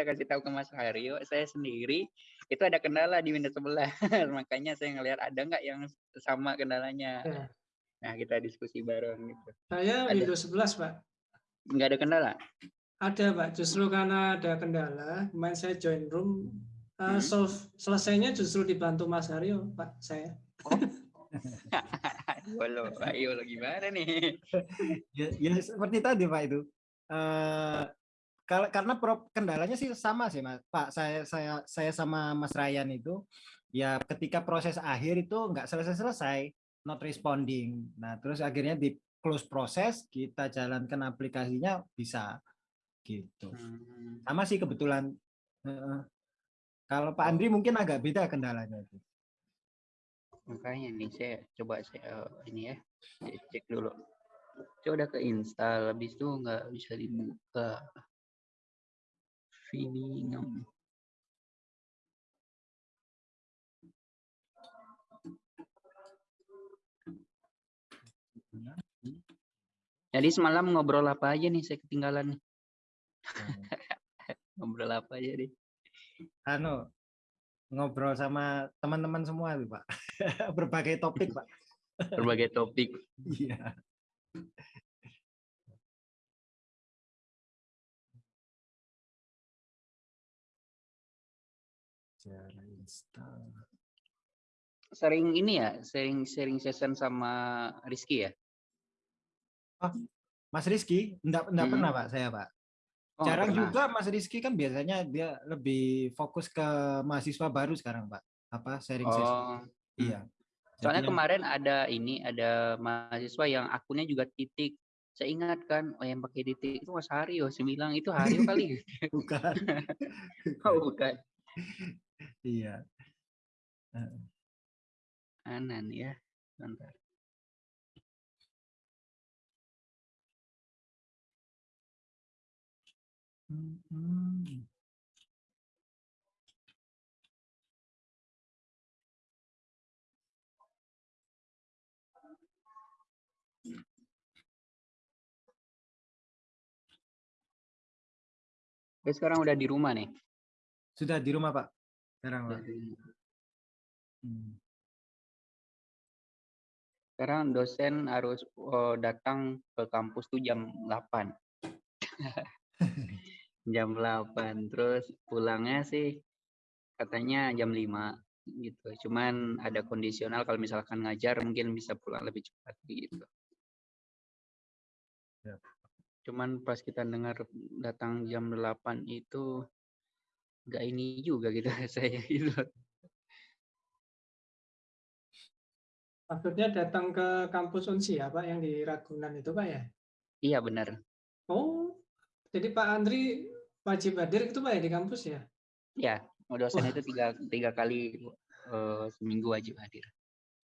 kasih tahu ke Mas Haryo, saya sendiri itu ada kendala di Windows 11. Makanya saya ngelihat ada nggak yang sama kendalanya. Ya. Nah, kita diskusi bareng gitu. Saya Ada. Windows 11, Pak. Nggak ada kendala? Ada, Pak. Justru karena ada kendala, kemarin saya join room, uh, Hmm. solve, selesainya justru dibantu Mas Haryo, Pak, saya. Lo, ayo lo gimana nih? ya, ya seperti tadi Pak itu. Eh kalau karena kendalanya sih sama sih Mas. Pak, saya saya saya sama Mas Ryan itu ya ketika proses akhir itu nggak selesai-selesai, not responding. Nah, terus akhirnya di close proses, kita jalankan aplikasinya bisa gitu. Hmm. Sama sih kebetulan. Kalau Pak Andri mungkin agak beda kendalanya itu. Makanya nih saya coba saya eh, ini ya, saya cek dulu. Saya udah keinstall, habis itu nggak bisa dibuka. Vimeo. Jadi semalam ngobrol apa aja nih saya ketinggalan nih. Ngobrol apa aja nih. Anu ngobrol sama teman-teman semua tuh, Pak. Berbagai topik, Pak. Berbagai topik. Iya. Sering ini ya, sering sharing session sama Rizky ya? Mas Rizky, enggak, enggak Hmm. pernah Pak saya Pak. Oh, Jarang pernah. juga Mas Rizky kan biasanya dia lebih fokus ke mahasiswa baru sekarang Pak. Apa sharing session. Oh, Iya. soalnya Jadi kemarin ada ini, ada mahasiswa yang akunnya juga titik. Saya ingat kan, oh yang pakai titik itu Mas Haryo. Saya bilang itu Haryo kali. bukan. oh bukan. Iya. Anan ya. Bentar. Hmm. Sekarang udah di rumah nih. Sudah di rumah Pak. Sekarang Pak. Hmm. Sekarang dosen harus oh, datang ke kampus tuh jam 8. jam 8. Terus pulangnya sih katanya jam 5 gitu. Cuman ada kondisional kalau misalkan ngajar mungkin bisa pulang lebih cepat gitu. Ya. Cuman pas kita dengar datang jam 8 itu nggak ini juga gitu saya gitu. Maksudnya datang ke kampus Unsi ya, Pak, yang di Ragunan itu, Pak ya? Iya benar. Oh, jadi Pak Andri wajib hadir itu, Pak ya, di kampus ya? Ya, dosen Wah. itu tiga, tiga kali eh, seminggu wajib hadir.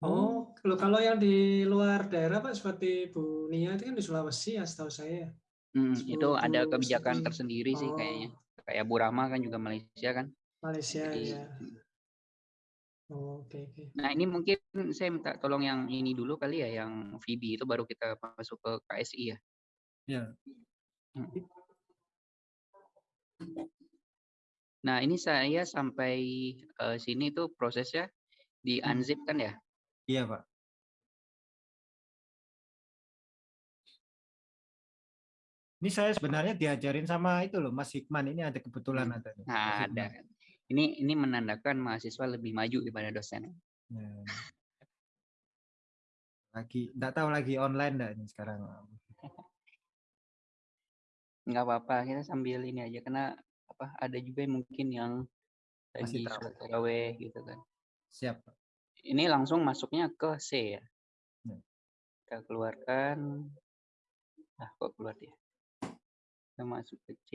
Oh, kalau kalau yang di luar daerah, Pak, seperti Bu Nia itu kan di Sulawesi ya, setahu saya. Hmm, itu ada kebijakan tersendiri sih Oh. kayaknya. Kayak Bu Rahma kan juga Malaysia kan. Malaysia Jadi, ya. Oh, Oke, oke. Nah ini mungkin saya minta tolong yang ini dulu kali ya, yang VB itu baru kita masuk ke KSI ya. Ya. Hmm. Nah ini saya sampai eh, sini tuh prosesnya di Hmm. unzip kan ya. Iya Pak. Ini saya sebenarnya diajarin sama itu loh Mas Hikman ini ada kebetulan ada. nih, Mas Nah ada. Ini ini menandakan mahasiswa lebih maju daripada dosen. Ya. Lagi enggak tahu lagi online enggak ini sekarang. nggak apa-apa kita sambil ini aja karena apa ada juga yang mungkin yang lagi taraweh gitu kan Siap. Ini langsung masuknya ke C ya Ya. kita keluarkan ah kok keluar dia kita masuk ke C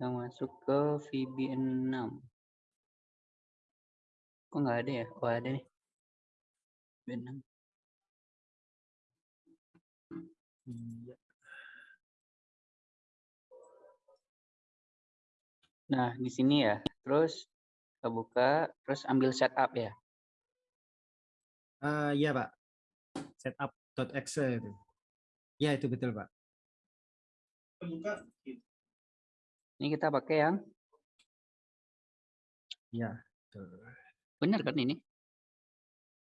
kita masuk ke VB6 kok nggak ada ya oh ada nih VB6 Iya. Nah, di sini ya. Terus kita buka, terus ambil setup ya. Ah, iya Pak. Setup.exe itu. Ya itu betul Pak. Buka. Ini kita pakai yang Ya. betul. benar kan ini?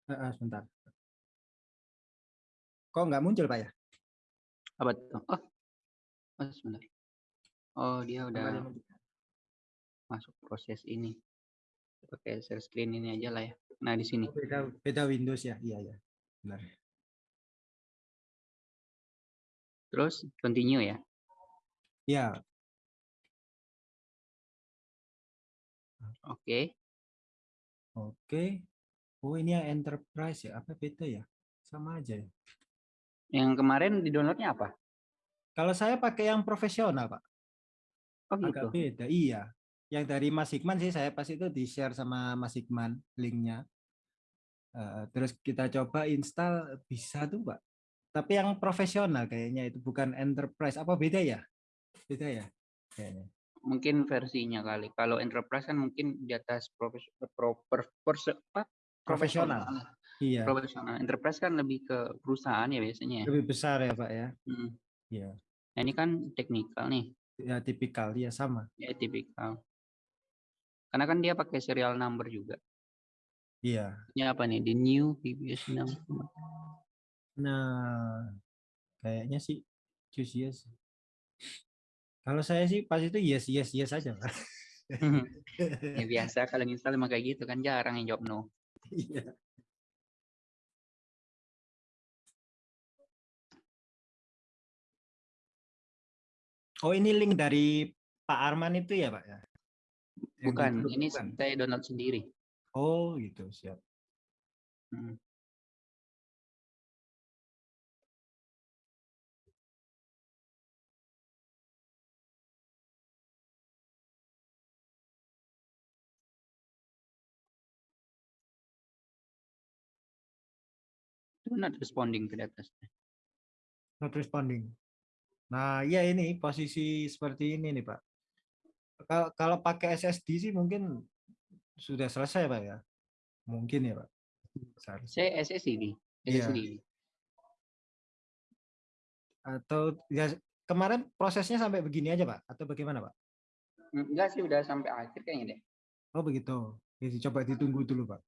Eh, eh, sebentar. Kok nggak muncul Pak ya? Apa tuh? Oh, oh sebentar. Oh dia udah masuk proses ini. Pakai share screen ini aja lah ya. Nah di sini. Oh, beda beda Windows ya. Iya ya. Benar. Terus continue ya. Ya. Oke. Oke. Oh ini yang enterprise ya. Apa beda ya? Sama aja ya. Yang kemarin di downloadnya apa? Kalau saya pakai yang profesional Pak. Oh gitu. Agak beda. Iya. Yang dari Mas Hikman sih saya pas itu di share sama Mas Hikman linknya. Eh, terus kita coba install bisa tuh Pak. Tapi yang profesional kayaknya itu bukan enterprise. Apa beda ya? Beda ya? Kayaknya. Mungkin versinya kali. Kalau enterprise kan mungkin di atas profes, pro, per, perse- apa? Profesional. Iya. Profesional. Enterprise kan lebih ke perusahaan ya biasanya. ya. Lebih besar ya Pak ya. Mm. Iya. Nah ini kan teknikal nih. Ya tipikal ya sama. Ya tipikal. Karena kan dia pakai serial number juga. Iya. Ini apa nih? The new PBS number. Nah, kayaknya sih choose yes. Kalau saya sih pas itu yes yes yes aja Pak. ya biasa kalau install emang kayak gitu kan jarang yang jawab no. Iya. Oh ini link dari Pak Arman itu ya Pak ya? Bukan, ini bukan? saya download sendiri. Oh gitu siap. Mm. Not responding ke atas. Not responding. Nah ya ini posisi seperti ini nih Pak. Kalau kalau pakai SSD sih mungkin sudah selesai Pak ya. Mungkin ya Pak. Seharusnya. Saya SSD. Iya. SSD. Atau ya kemarin prosesnya sampai begini aja Pak? Atau bagaimana Pak? Enggak sih udah sampai akhir kayaknya deh. Oh begitu. Ya, coba ditunggu dulu Pak.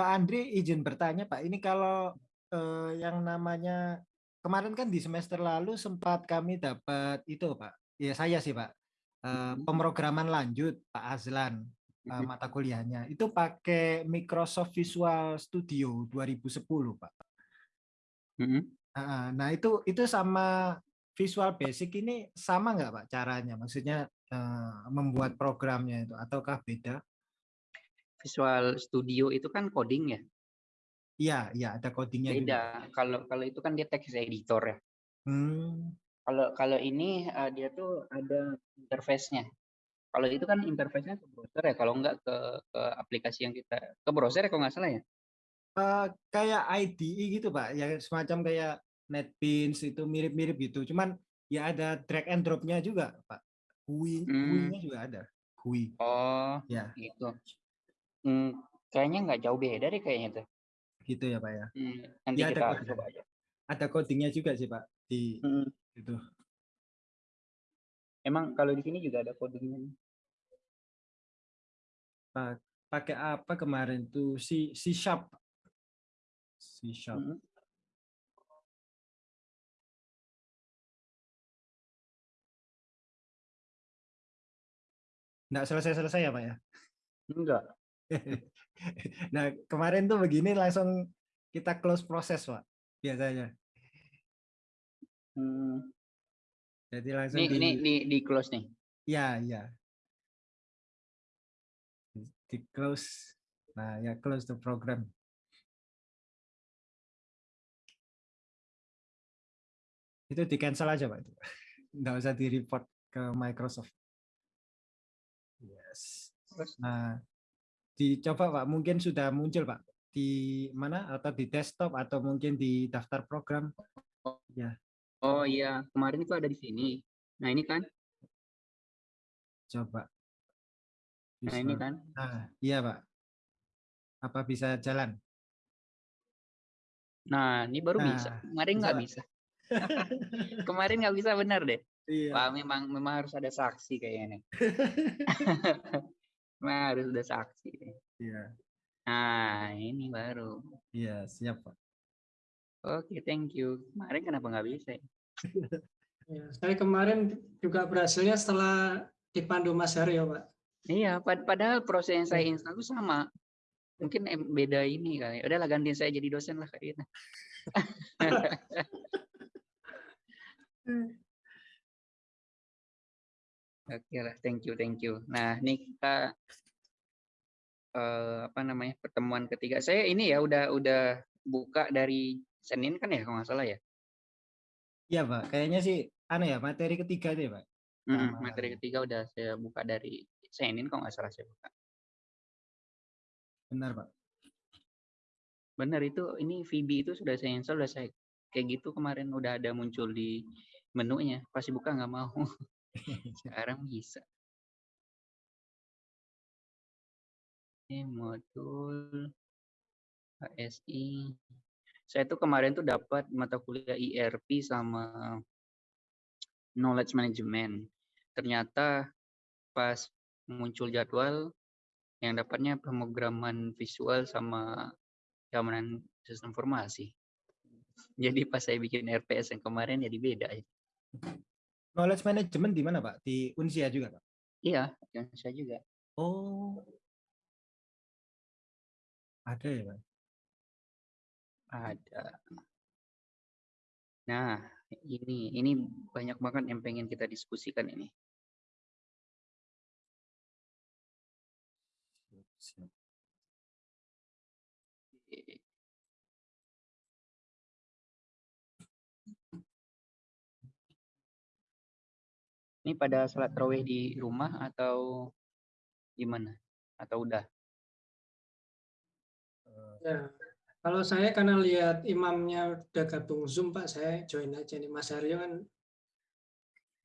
Pak Andri izin bertanya Pak, ini kalau eh, yang namanya kemarin kan di semester lalu sempat kami dapat itu Pak, ya saya sih Pak, eh, Mhm. pemrograman lanjut Pak Azlan eh, Mhm. mata kuliahnya itu pakai Microsoft Visual Studio 2010 Pak. Mhm. Ah, Nah itu itu sama Visual Basic ini sama nggak Pak caranya? Maksudnya eh, membuat programnya itu ataukah beda? Visual Studio itu kan coding ya. Iya, iya ada codingnya juga. Beda. Kalau kalau itu kan dia text editor ya. Hmm, Kalau kalau ini eh, dia tuh ada interface-nya. Kalau itu kan interface-nya ke browser ya. Kalau enggak ke ke aplikasi yang kita ke browser ya kalau nggak salah ya. eh, kayak IDE gitu Pak, ya semacam kayak NetBeans itu mirip-mirip gitu. Cuman ya ada drag and drop-nya juga Pak. GUI, Hmm. GUI-nya juga ada. GUI. Oh, Ya, gitu. Hmm, kayaknya nggak jauh beda deh kayaknya tuh. gitu ya Pak ya. Hmm, nanti Ya, ada kita coding. coba aja. Ada codingnya juga sih Pak di Hmm, itu. Emang kalau di sini juga ada codingnya. nih. Pa- Pakai apa kemarin tuh C C sharp. C sharp. Mhm. Nggak selesai-selesai ya Pak ya. Enggak. nah kemarin tuh begini langsung kita close proses Pak biasanya. Hmm, Jadi langsung ini di, ini di di close nih. ya ya di close. Nah ya close the program. Itu di cancel aja Pak. itu. Nggak usah di report ke Microsoft. Yes. Terus? Nah dicoba Pak, mungkin sudah muncul Pak di mana atau di desktop atau mungkin di daftar program. Ya, Oh iya, kemarin itu ada di sini. Nah ini kan, coba. nah ini kan. Ah, iya Pak. Apa bisa jalan? Nah ini baru bisa. Nah, Kemarin bisa, nggak Pak. bisa. Kemarin nggak bisa benar deh. Iya. Wah memang memang harus ada saksi kayaknya. Memang harus ada saksi. Iya. Nah ini baru. Iya, siap Pak. Oke, thank you. Kemarin kenapa nggak bisa? ya? Ya, saya kemarin juga berhasilnya setelah dipandu Mas Haryo, Pak. Iya, pad- padahal proses yang saya Iya. install itu sama. Mungkin beda ini kali. Udahlah gantiin saya jadi dosen lah kayaknya. Oke lah, thank you, thank you. Nah, ini kita eh, apa namanya pertemuan ketiga. Saya ini ya udah udah buka dari Senin kan ya kalau nggak salah ya. Iya Pak, kayaknya sih anu ya materi ketiga deh Pak. Sama materi ketiga udah saya buka dari Senin kalau nggak salah saya buka. Benar Pak. Benar itu ini VB itu sudah saya install udah saya kayak gitu kemarin udah ada muncul di menunya. Pasti buka nggak mau. Sekarang bisa. Ini modul HSI. Saya tuh kemarin tuh dapat mata kuliah IRP sama knowledge management. Ternyata pas muncul jadwal yang dapatnya pemrograman visual sama keamanan sistem informasi. Jadi pas saya bikin RPS yang kemarin jadi beda. Knowledge management di mana Pak? Di Unsia juga Pak? Iya, yang saya juga. Oh. Ada ya Pak? Ada. Nah, ini ini banyak banget yang pengen kita diskusikan ini. Siap. Ini pada salat raweh di rumah atau gimana? Atau udah? Ya, kalau saya karena lihat imamnya udah gabung Zoom, Pak, saya join aja nih. Mas Haryo kan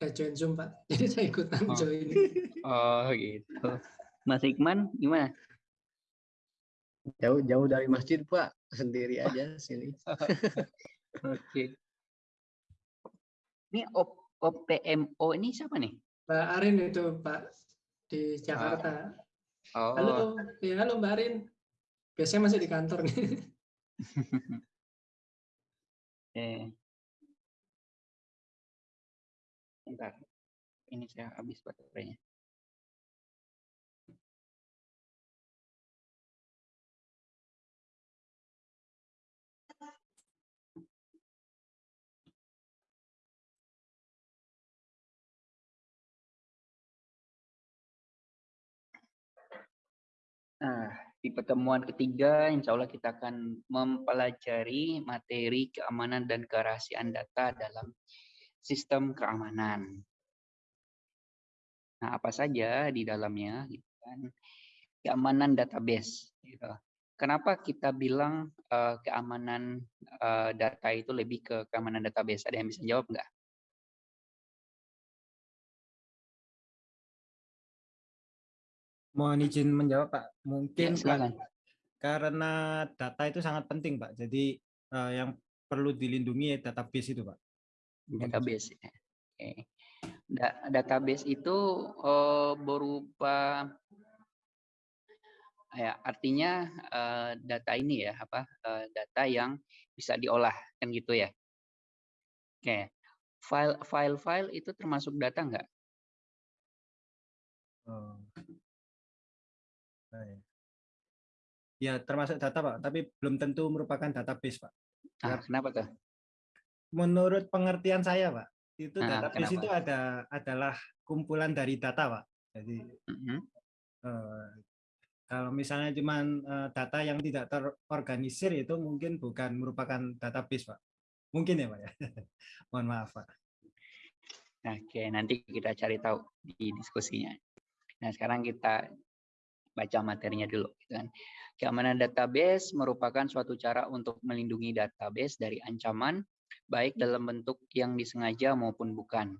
udah join Zoom, Pak. Jadi saya ikutan Oh. join. Oh gitu. Mas Hikman gimana? Jauh jauh dari masjid Pak, sendiri aja sini. Oke. Ini op, OPMO ini siapa nih? Mbak Arin itu, Pak, di Jakarta. Oh, Halo, ya halo Mbak Arin. Biasanya masih di kantor nih. oke. Bentar. Ini saya habis baterainya. Nah, di pertemuan ketiga, insya Allah kita akan mempelajari materi keamanan dan kerahasiaan data dalam sistem keamanan. Nah, apa saja di dalamnya, gitu kan? Keamanan database. Gitu. Kenapa kita bilang eh, keamanan eh, data itu lebih ke keamanan database? Ada yang bisa jawab nggak? Mohon izin menjawab Pak. Ya, Mungkin Pak, silakan. karena data itu sangat penting Pak. Jadi eh, yang perlu dilindungi ya database itu Pak. Database. ya. Oke. Da- database itu eh, berupa ya artinya eh, data ini ya apa eh, data yang bisa diolah kan gitu ya. Oke. File file file itu termasuk data nggak? Nah, ya. Ya, termasuk data Pak, tapi belum tentu merupakan database Pak. Ah, kenapa tuh? Menurut pengertian saya Pak, itu Ah, database kenapa? itu ada adalah kumpulan dari data Pak. Jadi Mhm. eh, kalau misalnya cuman eh, data yang tidak terorganisir itu mungkin bukan merupakan database Pak. Mungkin ya Pak ya. Mohon maaf Pak. Oke, nanti kita cari tahu di diskusinya. Nah, sekarang kita baca materinya dulu. Gitu kan. Keamanan database merupakan suatu cara untuk melindungi database dari ancaman, baik dalam bentuk yang disengaja maupun bukan.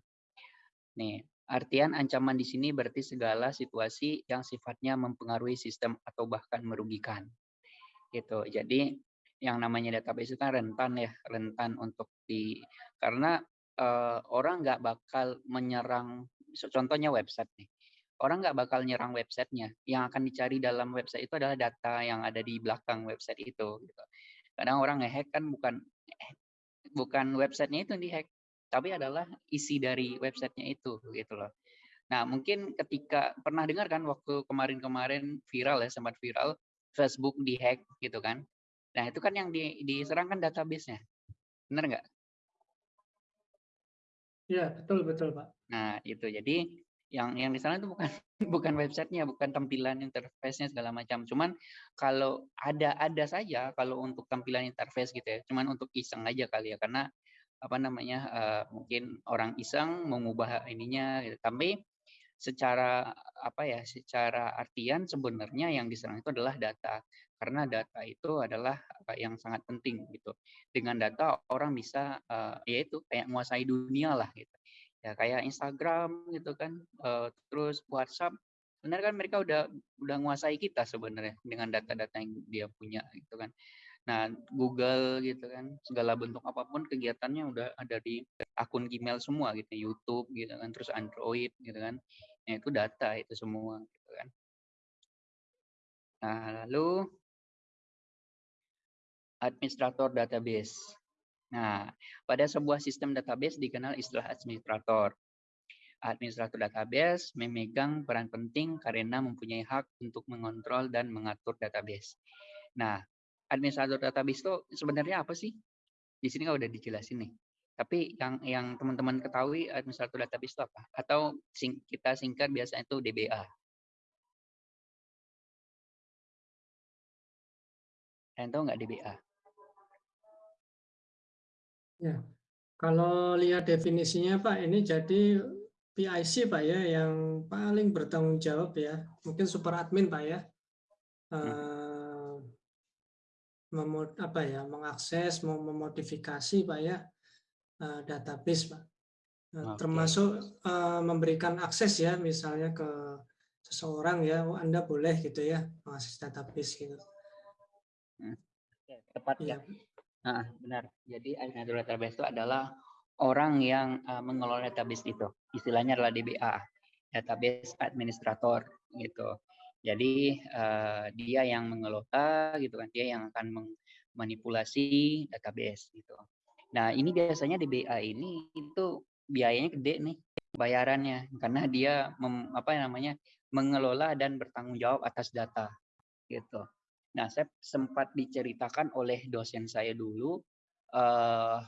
Nih, artian ancaman di sini berarti segala situasi yang sifatnya mempengaruhi sistem atau bahkan merugikan. Gitu. Jadi yang namanya database itu kan rentan ya, rentan untuk di karena uh, orang nggak bakal menyerang contohnya website nih. Orang nggak bakal nyerang websitenya. Yang akan dicari dalam website itu adalah data yang ada di belakang website itu. Gitu. Kadang orang ngehack kan bukan bukan websitenya itu yang dihack, tapi adalah isi dari websitenya itu gitu loh. Nah mungkin ketika pernah dengar kan waktu kemarin-kemarin viral ya sempat viral Facebook dihack gitu kan. Nah itu kan yang di, diserang kan database-nya, benar nggak? Iya, betul betul, Pak. Nah, itu. Jadi yang yang di sana itu bukan bukan websitenya, bukan tampilan interface-nya segala macam. Cuman kalau ada ada saja kalau untuk tampilan interface gitu ya. Cuman untuk iseng aja kali ya karena apa namanya uh, mungkin orang iseng mengubah ininya gitu. Tapi secara apa ya secara artian sebenarnya yang diserang itu adalah data karena data itu adalah yang sangat penting gitu dengan data orang bisa uh, ya itu kayak menguasai dunia lah gitu ya kayak Instagram gitu kan uh, terus WhatsApp sebenarnya kan mereka udah udah menguasai kita sebenarnya dengan data-data yang dia punya gitu kan nah Google gitu kan segala bentuk apa pun kegiatannya udah ada di akun Gmail semua gitu YouTube gitu kan terus Android gitu kan nah, itu data itu semua gitu kan nah lalu administrator database. Nah, pada sebuah sistem database dikenal istilah administrator. Administrator database memegang peran penting karena mempunyai hak untuk mengontrol dan mengatur database. Nah, administrator database itu sebenarnya apa sih? Di sini udah dijelasin nih. Tapi yang yang teman-teman ketahui administrator database itu apa? Atau sing, kita singkat biasanya itu DBA. Kalian tahu nggak DBA? Ya, kalau lihat definisinya Pak, ini jadi PIC Pak ya, yang paling bertanggung jawab ya, mungkin super admin Pak ya, hmm. uh, apa ya, mengakses, mau memodifikasi Pak ya, uh, database Pak, uh, okay. termasuk uh, memberikan akses ya, misalnya ke seseorang ya, oh, Anda boleh gitu ya, mengakses database gitu. Hmm. Tepat ya. ya. Nah, benar. Jadi administrator database itu adalah orang yang uh, mengelola database itu. Istilahnya adalah DBA, database administrator gitu. Jadi uh, dia yang mengelola gitu kan, dia yang akan memanipulasi database gitu. Nah, ini biasanya DBA ini itu biayanya gede nih bayarannya karena dia mem, apa namanya mengelola dan bertanggung jawab atas data gitu. Nah, saya sempat diceritakan oleh dosen saya dulu uh,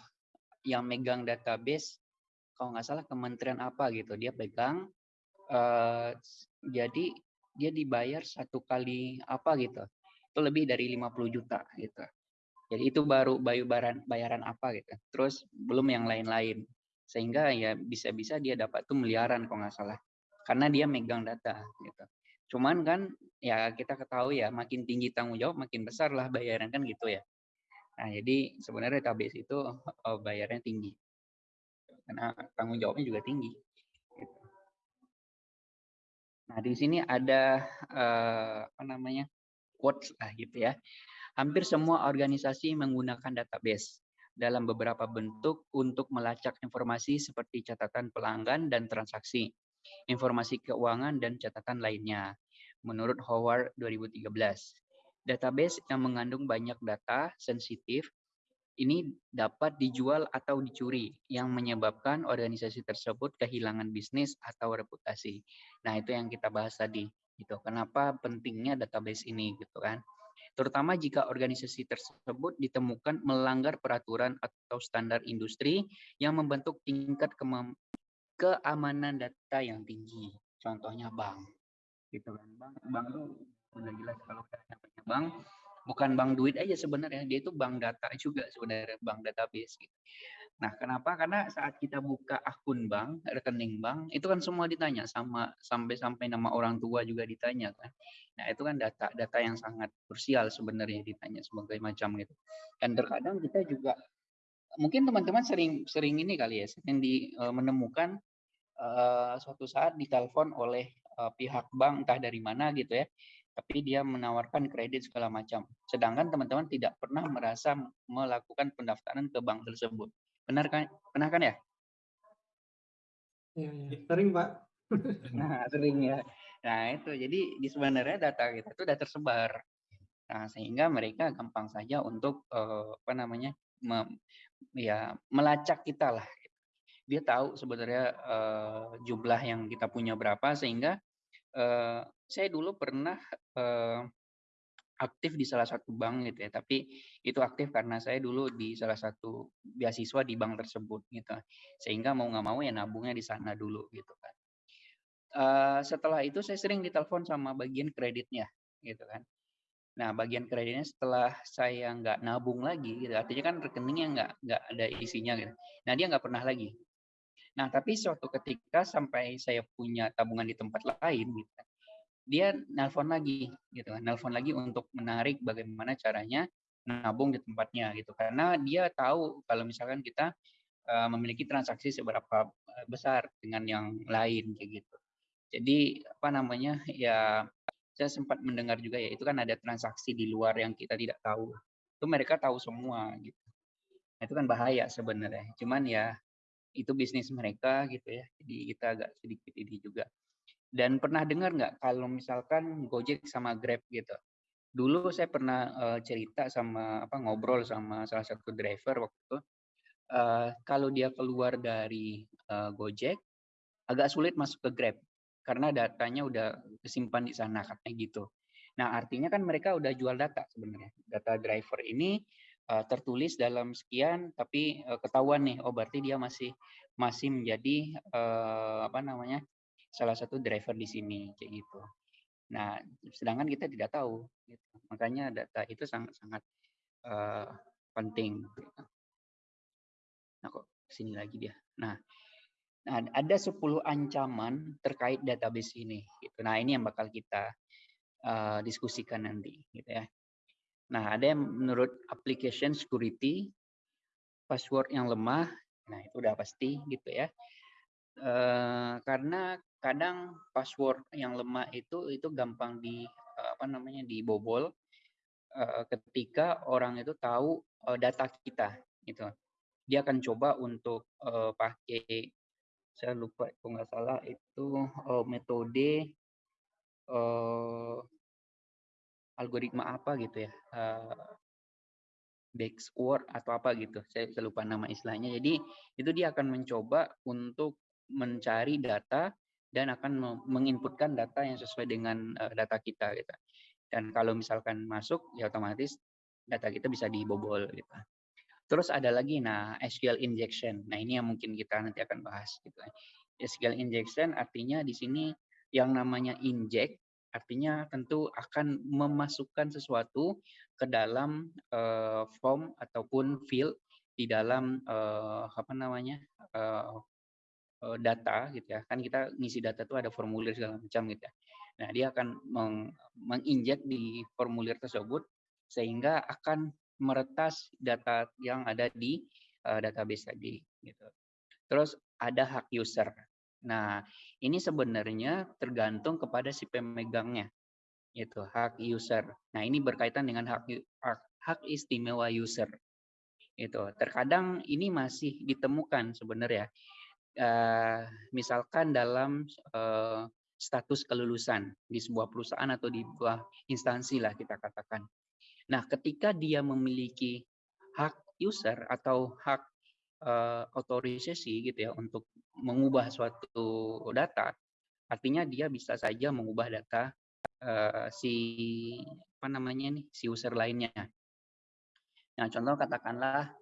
yang megang database, kalau nggak salah kementerian apa gitu, dia pegang. Uh, jadi dia dibayar satu kali apa gitu, itu lebih dari 50 juta gitu. Jadi itu baru bayaran bayaran apa gitu. Terus belum yang lain-lain. Sehingga ya bisa-bisa dia dapat tuh miliaran kalau nggak salah. Karena dia megang data gitu. Cuman kan ya kita ketahui ya makin tinggi tanggung jawab makin besar lah bayaran kan gitu ya. Nah jadi sebenarnya database itu oh, bayarnya tinggi karena tanggung jawabnya juga tinggi. Gitu. Nah di sini ada uh, apa namanya quotes lah gitu ya. Hampir semua organisasi menggunakan database dalam beberapa bentuk untuk melacak informasi seperti catatan pelanggan dan transaksi informasi keuangan, dan catatan lainnya. Menurut Howard 2013, database yang mengandung banyak data sensitif ini dapat dijual atau dicuri yang menyebabkan organisasi tersebut kehilangan bisnis atau reputasi. Nah, itu yang kita bahas tadi. Gitu. Kenapa pentingnya database ini gitu kan? Terutama jika organisasi tersebut ditemukan melanggar peraturan atau standar industri yang membentuk tingkat keamanan data yang tinggi. Contohnya bank. Gitu kan. Bank bank itu sudah jelas kalau namanya bank bukan bank duit aja sebenarnya, dia itu bank data juga sebenarnya, bank database gitu. Nah, kenapa? Karena saat kita buka akun bank, rekening bank, itu kan semua ditanya sama sampai-sampai nama orang tua juga ditanya kan. Nah, itu kan data data yang sangat krusial sebenarnya ditanya sebagai macam gitu. Dan terkadang kita juga mungkin teman-teman sering sering ini kali ya, sering di uh, menemukan uh, suatu saat ditelepon oleh uh, pihak bank entah dari mana gitu ya. Tapi dia menawarkan kredit segala macam. Sedangkan teman-teman tidak pernah merasa melakukan pendaftaran ke bank tersebut Benar kan? Pernah kan ya? Ya, ya. Sering, Pak. nah, sering ya. Nah, itu. Jadi di sebenarnya data kita itu sudah tersebar. Nah, sehingga mereka gampang saja untuk uh, apa namanya? Me, ya melacak kita lah. Dia tahu sebenarnya uh, jumlah yang kita punya berapa sehingga uh, saya dulu pernah uh, aktif di salah satu bank gitu ya, tapi itu aktif karena saya dulu di salah satu beasiswa di bank tersebut gitu. Sehingga mau nggak mau ya nabungnya di sana dulu gitu kan. Uh, setelah itu saya sering ditelepon sama bagian kreditnya gitu kan. Nah, bagian kreditnya setelah saya nggak nabung lagi, gitu, artinya kan rekeningnya nggak nggak ada isinya gitu. Nah, dia nggak pernah lagi. Nah, tapi suatu ketika sampai saya punya tabungan di tempat lain, gitu, dia nelpon lagi gitu kan nelpon lagi untuk menarik bagaimana caranya nabung di tempatnya gitu karena dia tahu kalau misalkan kita uh, memiliki transaksi seberapa eh, besar dengan yang lain kayak gitu jadi apa namanya ya saya sempat mendengar juga ya itu kan ada transaksi di luar yang kita tidak tahu. Itu mereka tahu semua gitu. Nah, itu kan bahaya sebenarnya. Cuman ya itu bisnis mereka gitu ya. Jadi kita agak sedikit ini juga. Dan pernah dengar nggak kalau misalkan Gojek sama Grab gitu? Dulu saya pernah uh, cerita sama apa ngobrol sama salah satu driver waktu itu. Uh, kalau dia keluar dari uh, Gojek, agak sulit masuk ke Grab karena datanya udah kesimpan di sana katanya gitu. Nah artinya kan mereka udah jual data sebenarnya. Data driver ini uh, tertulis dalam sekian, tapi uh, ketahuan nih, oh berarti dia masih masih menjadi uh, apa namanya salah satu driver di sini kayak gitu. Nah, sedangkan kita tidak tahu. Gitu. Makanya data itu sangat-sangat uh, penting. Gitu. Nah, kok sini lagi dia. Nah, nah ada 10 ancaman terkait database ini. Gitu. Nah, ini yang bakal kita uh, diskusikan nanti, gitu ya. Nah, ada yang menurut application security, password yang lemah, nah itu udah pasti gitu ya. Uh, karena kadang password yang lemah itu itu gampang di apa namanya dibobol ketika orang itu tahu data kita gitu dia akan coba untuk pakai saya lupa kalau nggak salah itu uh, metode uh, algoritma apa gitu ya uh, backward atau apa gitu saya, saya lupa nama istilahnya jadi itu dia akan mencoba untuk mencari data dan akan menginputkan data yang sesuai dengan uh, data kita gitu. Dan kalau misalkan masuk ya otomatis data kita bisa dibobol gitu. Terus ada lagi nah SQL injection. Nah, ini yang mungkin kita nanti akan bahas gitu. SQL injection artinya di sini yang namanya inject artinya tentu akan memasukkan sesuatu ke dalam uh, form ataupun field di dalam uh, apa namanya uh, data gitu ya kan kita ngisi data itu ada formulir segala macam gitu ya nah dia akan meng menginjek di formulir tersebut sehingga akan meretas data yang ada di uh, database tadi gitu. Terus ada hak user. Nah ini sebenarnya tergantung kepada si pemegangnya itu hak user. Nah ini berkaitan dengan hak hak, hak istimewa user itu terkadang ini masih ditemukan sebenarnya uh, misalkan dalam uh, status kelulusan di sebuah perusahaan atau di sebuah instansi lah kita katakan. Nah, ketika dia memiliki hak user atau hak uh, otorisasi gitu ya untuk mengubah suatu data, artinya dia bisa saja mengubah data uh, si apa namanya nih si user lainnya. Nah, contoh katakanlah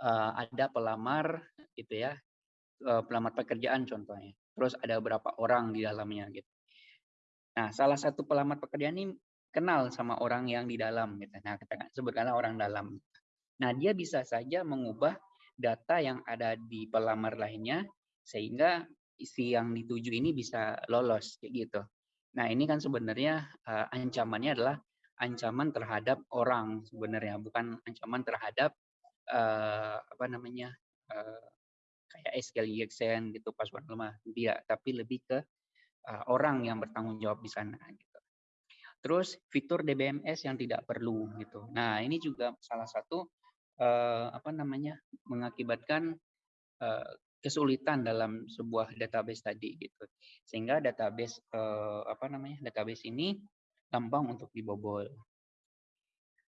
uh, ada pelamar gitu ya uh, pelamar pekerjaan contohnya. Terus ada berapa orang di dalamnya gitu. Nah, salah satu pelamar pekerjaan ini kenal sama orang yang di dalam gitu. Nah, kita sebutkanlah orang dalam. Nah, dia bisa saja mengubah data yang ada di pelamar lainnya sehingga isi yang dituju ini bisa lolos kayak gitu. Nah, ini kan sebenarnya uh, ancamannya adalah ancaman terhadap orang sebenarnya, bukan ancaman terhadap uh, apa namanya? Uh, kayak SQL EXN gitu password lemah. Tidak, tapi lebih ke uh, orang yang bertanggung jawab di sana gitu. Terus fitur DBMS yang tidak perlu gitu. Nah, ini juga salah satu uh, apa namanya? mengakibatkan uh, kesulitan dalam sebuah database tadi gitu. Sehingga database eh, apa namanya? database ini gampang untuk dibobol.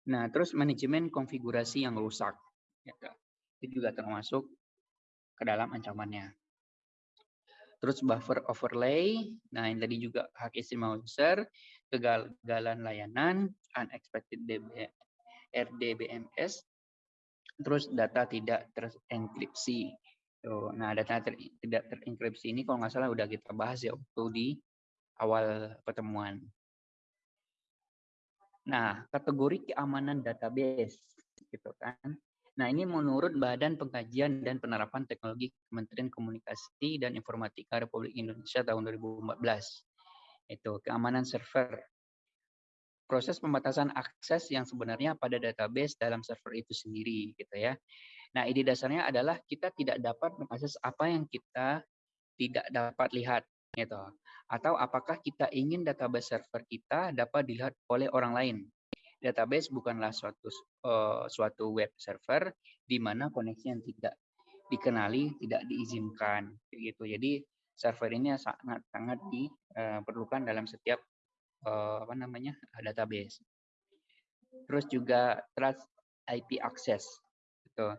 Nah, terus manajemen konfigurasi yang rusak gitu. Itu juga termasuk ke dalam ancamannya. Terus buffer overlay, nah yang tadi juga hak istimewa user, kegagalan layanan, unexpected DB, RDBMS, terus data tidak terenkripsi. Nah, data ter, tidak terenkripsi ini kalau nggak salah udah kita bahas ya waktu di awal pertemuan. Nah, kategori keamanan database gitu kan. Nah, ini menurut Badan Pengkajian dan Penerapan Teknologi Kementerian Komunikasi dan Informatika Republik Indonesia tahun 2014. Itu keamanan server. Proses pembatasan akses yang sebenarnya pada database dalam server itu sendiri gitu ya. Nah, ide dasarnya adalah kita tidak dapat mengakses apa yang kita tidak dapat lihat gitu. Atau apakah kita ingin database server kita dapat dilihat oleh orang lain. Database bukanlah suatu uh, suatu web server di mana koneksi yang tidak dikenali tidak diizinkan gitu. Jadi server ini sangat sangat diperlukan dalam setiap uh, apa namanya database. Terus juga trust IP access gitu.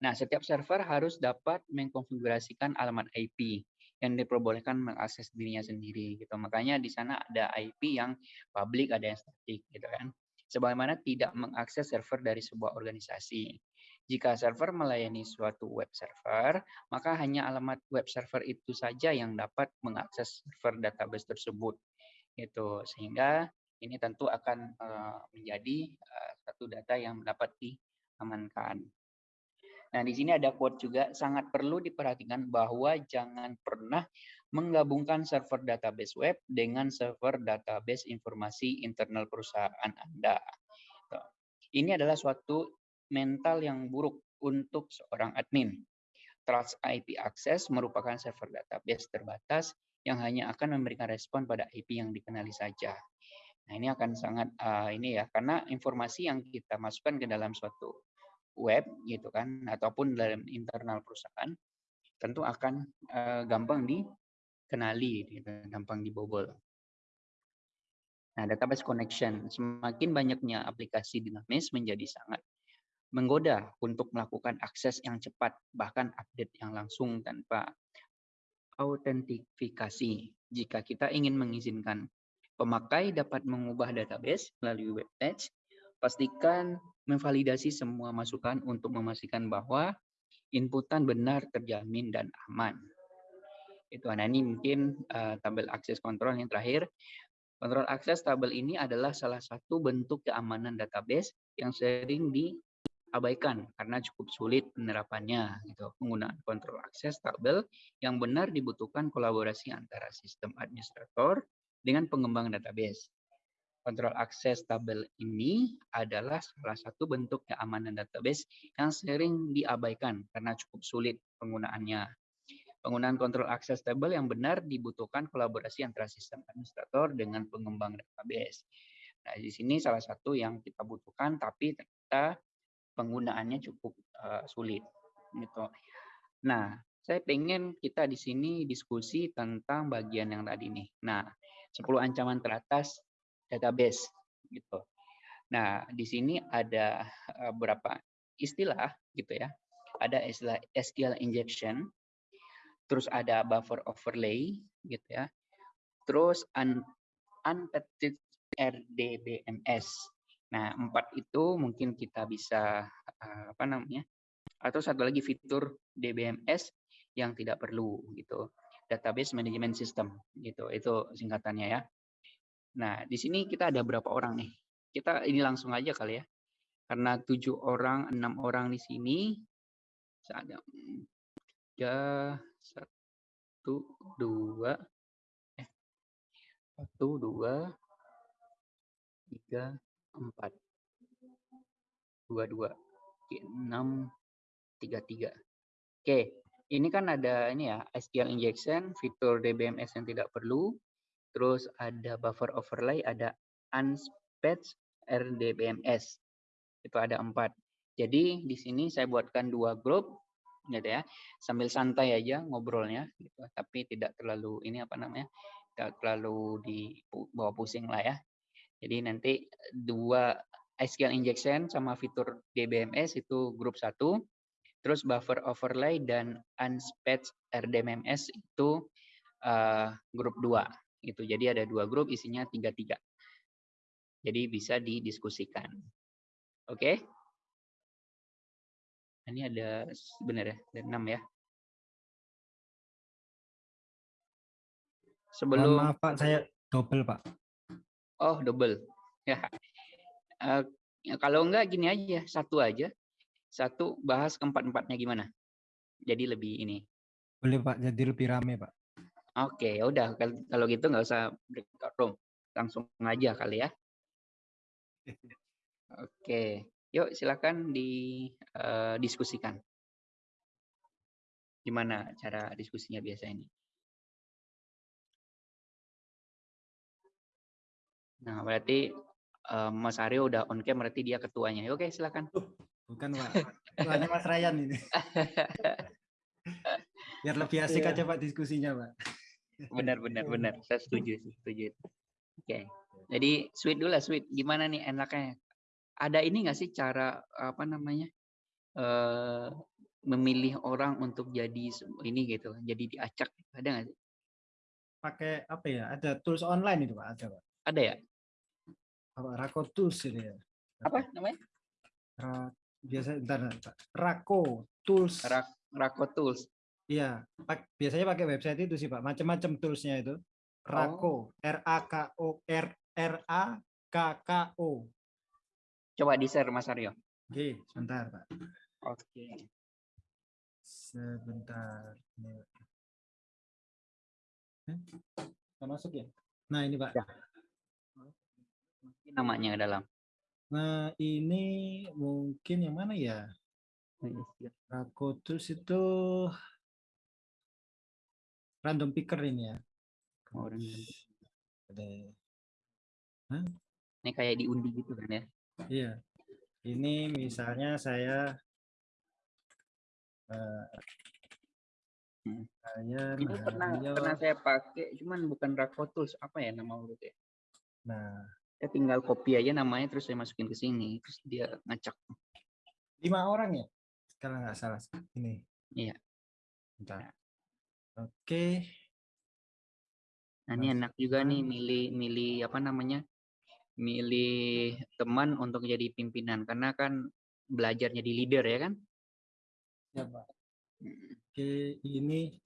Nah, setiap server harus dapat mengkonfigurasikan alamat IP yang diperbolehkan mengakses dirinya sendiri gitu. Makanya di sana ada IP yang public, ada yang static gitu kan. Sebagaimana tidak mengakses server dari sebuah organisasi. Jika server melayani suatu web server, maka hanya alamat web server itu saja yang dapat mengakses server database tersebut. Gitu. Sehingga ini tentu akan uh, menjadi uh, satu data yang dapat diamankan. Nah, di sini ada quote juga, sangat perlu diperhatikan bahwa jangan pernah menggabungkan server database web dengan server database informasi internal perusahaan Anda. Ini adalah suatu mental yang buruk untuk seorang admin. Trust IP Access merupakan server database terbatas yang hanya akan memberikan respon pada IP yang dikenali saja. Nah, ini akan sangat uh, ini ya karena informasi yang kita masukkan ke dalam suatu web gitu kan ataupun dalam internal perusahaan tentu akan uh, gampang dikenali gitu, gampang dibobol. Nah, database connection semakin banyaknya aplikasi dinamis menjadi sangat menggoda untuk melakukan akses yang cepat bahkan update yang langsung tanpa autentifikasi. Jika kita ingin mengizinkan pemakai dapat mengubah database melalui web page, pastikan memvalidasi semua masukan untuk memastikan bahwa inputan benar terjamin dan aman. Itu ini mungkin uh, tabel akses kontrol yang terakhir. Kontrol akses tabel ini adalah salah satu bentuk keamanan database yang sering diabaikan karena cukup sulit penerapannya. Gitu. Penggunaan kontrol akses tabel yang benar dibutuhkan kolaborasi antara sistem administrator dengan pengembang database. Kontrol akses tabel ini adalah salah satu bentuk keamanan database yang sering diabaikan karena cukup sulit penggunaannya. Penggunaan kontrol akses tabel yang benar dibutuhkan kolaborasi antara sistem administrator dengan pengembang database. Nah, di sini salah satu yang kita butuhkan, tapi ternyata penggunaannya cukup uh, sulit. Gitu. Nah, saya pengen kita di sini diskusi tentang bagian yang tadi nih. Nah, 10 ancaman teratas database gitu. Nah, di sini ada eh, beberapa istilah gitu ya. Ada istilah SQL injection, terus ada buffer overlay gitu ya. Terus un unpatched RDBMS. Nah, empat itu mungkin kita bisa eh, apa namanya? Atau satu lagi fitur DBMS yang tidak perlu gitu. Database Management System gitu. Itu singkatannya ya. Nah, di sini kita ada berapa orang nih? Kita ini langsung aja kali ya. Karena tujuh orang, enam orang di sini, ada tiga satu dua eh satu dua tiga empat. Dua dua. Oke, enam tiga tiga. Oke ini kan ada ini ya SQL injection fitur DBMS yang tidak perlu. Terus ada buffer overlay ada unspatched RDBMS itu ada empat. Jadi di sini saya buatkan dua grup gitu ya. Sambil santai aja ngobrolnya gitu. tapi tidak terlalu ini apa namanya tidak terlalu dibawa pusing lah ya jadi nanti dua SQL injection sama fitur DBMS itu grup satu, terus buffer overlay dan unspatched RDMMS itu uh, grup dua. Itu jadi ada dua grup isinya tiga tiga. Jadi bisa didiskusikan. Oke? Okay? Ini ada benar ya, ada enam ya. Sebelum maaf Pak, saya double Pak. Oh, double. Ya. Uh, kalau enggak gini aja, satu aja. Satu bahas keempat-empatnya gimana? Jadi lebih ini. Boleh Pak, jadi lebih rame Pak. Oke, ya udah kalau gitu nggak usah breakout room, langsung aja kali ya. Oke, yuk silakan didiskusikan. Uh, Gimana cara diskusinya biasa ini? Nah, berarti uh, Mas Aryo udah on cam berarti dia ketuanya. Oke, silakan. Bukan, Pak. Ketuanya Mas Ryan ini. Biar lebih asik yeah. aja Pak diskusinya, Pak. Benar, benar, benar. Saya setuju, setuju. Oke. Jadi sweet dulu lah, sweet. Gimana nih enaknya? Ada ini nggak sih cara apa namanya? Uh, memilih orang untuk jadi ini gitu, jadi diacak. Ada nggak sih? Pakai apa ya? Ada tools online itu, Pak. Ada, Pak. Ada ya? Apa Rako Tools ini ya. Apa namanya? Ra, biasa entar, Rako Tools. Rak, Rako Tools. Iya, pak, biasanya pakai website itu sih Pak, macam-macam toolsnya itu. Rako, oh. R A K O R R A K K O. Coba di share Mas Aryo. Oke, sebentar Pak. Oke. Sebentar. Ini masuk ya? Nah ini Pak. Ya namanya dalam? Nah, ini mungkin yang mana ya? Rakotus itu random picker ini ya. Oh, random. Ada. Hah? Ini kayak diundi gitu kan ya? Iya. Ini misalnya saya uh, hmm. saya ini pernah pernah saya pakai cuman bukan Rakotus apa ya nama urutnya? Nah, saya tinggal copy aja namanya terus saya masukin ke sini terus dia ngacak lima orang ya? Kalau nggak salah ini. Iya. Bentar. oke. Nah ini enak juga nih milih milih apa namanya milih teman untuk jadi pimpinan. Karena kan belajarnya di leader ya kan? Ya pak. Oke ini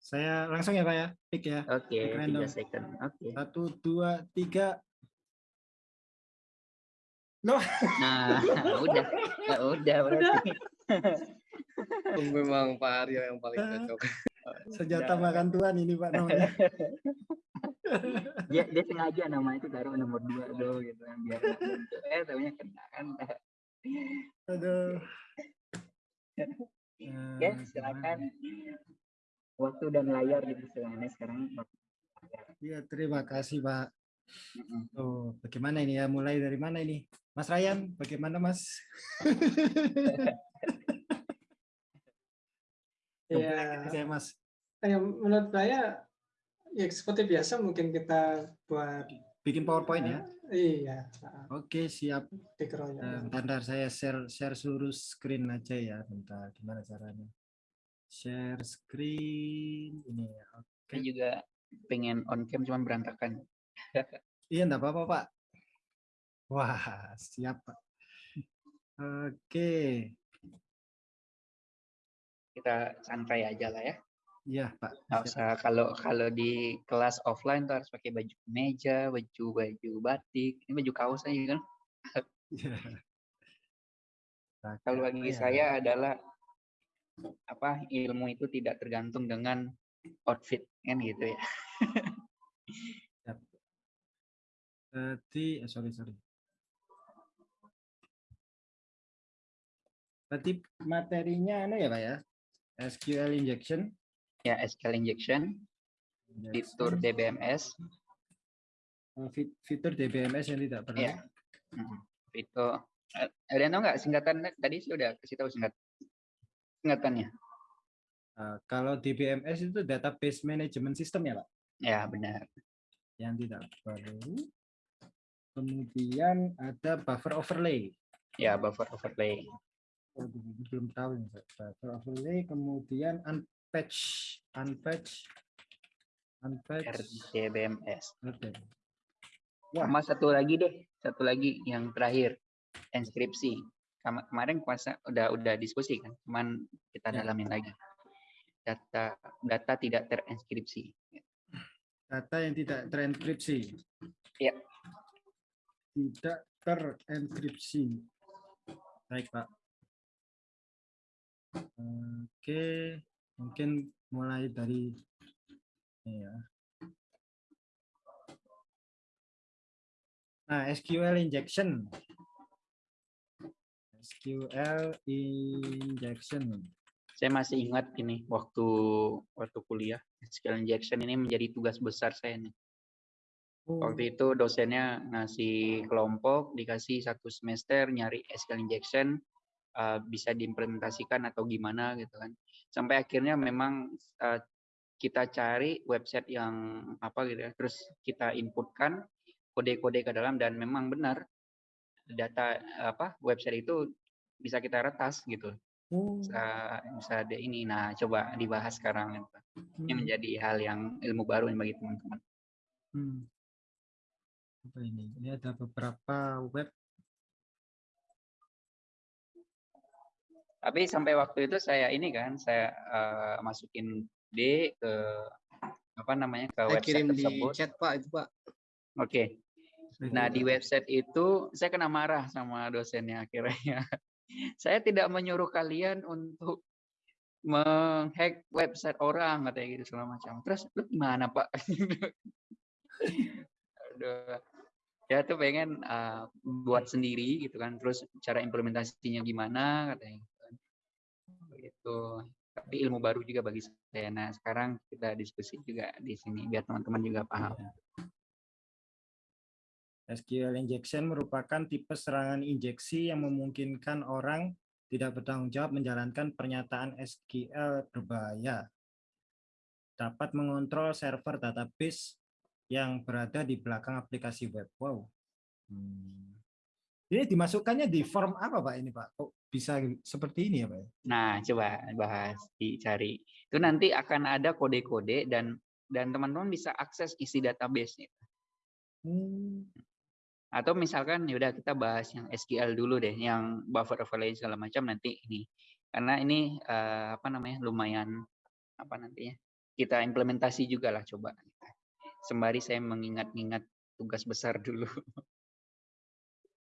saya langsung ya Pak ya, pick ya. Oke, okay, tiga second. Oke. Okay. Satu, dua, tiga. No. Nah, udah, ya, udah berarti. Memang Pak Aryo yang paling cocok. Senjata ya. makan Tuhan ini Pak namanya. dia, dia sengaja nama itu taruh nomor dua dong gitu kan biar eh tahunya kena kan. Aduh. Oke, silakan waktu dan layar di persidangannya sekarang. Iya, terima kasih Pak. Oh, bagaimana ini ya? Mulai dari mana ini? Mas Ryan, bagaimana Mas? ya, saya Mas. Ya, menurut saya ya seperti biasa mungkin kita buat bikin PowerPoint ya. Iya. Oke, siap. Bentar, saya share share seluruh screen aja ya. Bentar, gimana caranya? Share screen ini ya. Oke. Okay. juga pengen on cam cuman berantakan. iya, enggak apa-apa, Pak. Wah, siap, Pak. Oke. Kita santai aja lah ya. Iya, Pak. Nggak usah kalau kalau di kelas offline tuh harus pakai baju meja, baju baju batik. Ini baju kaos aja kan. Iya. Kalau bagi Iya. saya adalah apa ilmu itu tidak tergantung dengan outfit kan gitu ya. Berarti, eh, sorry, sorry. Berarti materinya anu ya Pak ya? SQL injection, Ya SQL injection, fitur DBMS, eh, fit- fitur DBMS yang tidak perlu. ya. Mm, Fitur eh, ada yang tahu nggak singkatan tadi saya udah kasih tahu singkat singkatannya. Eh, kalau DBMS itu database management system ya Pak? Ya benar. Yang tidak perlu. Kemudian ada buffer overlay. Ya buffer overlay. Ini belum tahu Pak. Buffer overlay, kemudian unpatch, unpatch, unpatch. RDBMS. Oke. Wah. Sama satu lagi deh, satu lagi yang terakhir, inskripsi. Kema- Kemarin kuasa udah udah diskusi kan, cuman kita Ya. dalamin lagi. Data data tidak terinskripsi. Data yang tidak terenkripsi. Ya. Tidak terenkripsi. Baik, Pak. Oke, mungkin mulai dari ya. Nah, SQL injection. SQL injection. Saya masih ingat ini waktu waktu kuliah SQL injection ini menjadi tugas besar saya nih. Waktu itu dosennya ngasih kelompok, dikasih satu semester nyari SQL injection, uh, bisa diimplementasikan atau gimana gitu kan. Sampai akhirnya memang uh, kita cari website yang apa gitu ya, terus kita inputkan kode-kode ke dalam dan memang benar data apa website itu bisa kita retas gitu. Oh, Bisa bisa ada ini. Nah, coba dibahas sekarang gitu. Ini hmm, menjadi hal yang ilmu baru bagi teman-teman. hmm. Apa ini? Ini ada beberapa web. Tapi sampai waktu itu saya ini kan, saya eh, masukin D ke apa namanya ke Saya website kirim di tersebut. chat Pak itu Pak. Oke. Nah di website itu saya kena marah sama dosennya akhirnya. saya tidak menyuruh kalian untuk menghack website orang katanya gitu segala macam. Terus lu gimana pak? Aduh. Ya tuh pengen eh, buat sendiri gitu kan. Terus cara implementasinya gimana katanya. gitu kan. Begitu. Tapi ilmu baru juga bagi saya. Nah sekarang kita diskusi juga di sini biar teman-teman juga paham. SQL injection merupakan tipe serangan injeksi yang memungkinkan orang tidak bertanggung jawab menjalankan pernyataan SQL berbahaya. Dapat mengontrol server database yang berada di belakang aplikasi web. Wow. Hmm. Ini dimasukkannya di form apa Pak ini Pak? Kok bisa seperti ini ya Pak? Nah, coba bahas, dicari. Itu nanti akan ada kode-kode dan dan teman-teman bisa akses isi database-nya. Hmm. Atau misalkan ya udah kita bahas yang SQL dulu deh, yang buffer overlay segala macam nanti ini. Karena ini eh, apa namanya? lumayan apa nantinya? Kita implementasi juga lah coba. Sembari saya mengingat-ingat tugas besar dulu.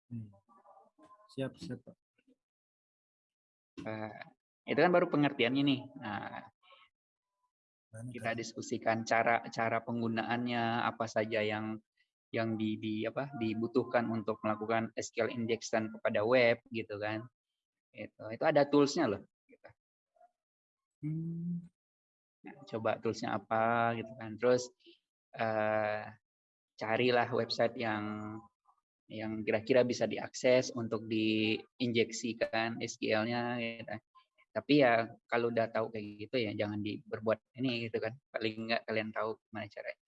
Hmm. Siap, siap Pak. Eh, itu kan baru pengertiannya nih. Nah, kita tadi? diskusikan cara cara penggunaannya apa saja yang yang di, di apa dibutuhkan untuk melakukan SQL injection kepada web gitu kan itu itu ada toolsnya loh gitu. Hmm. Nah, coba toolsnya apa gitu kan terus eh, carilah website yang yang kira-kira bisa diakses untuk diinjeksikan SQL-nya gitu. Tapi ya kalau udah tahu kayak gitu ya jangan di berbuat ini gitu kan. Paling enggak kalian tahu gimana caranya.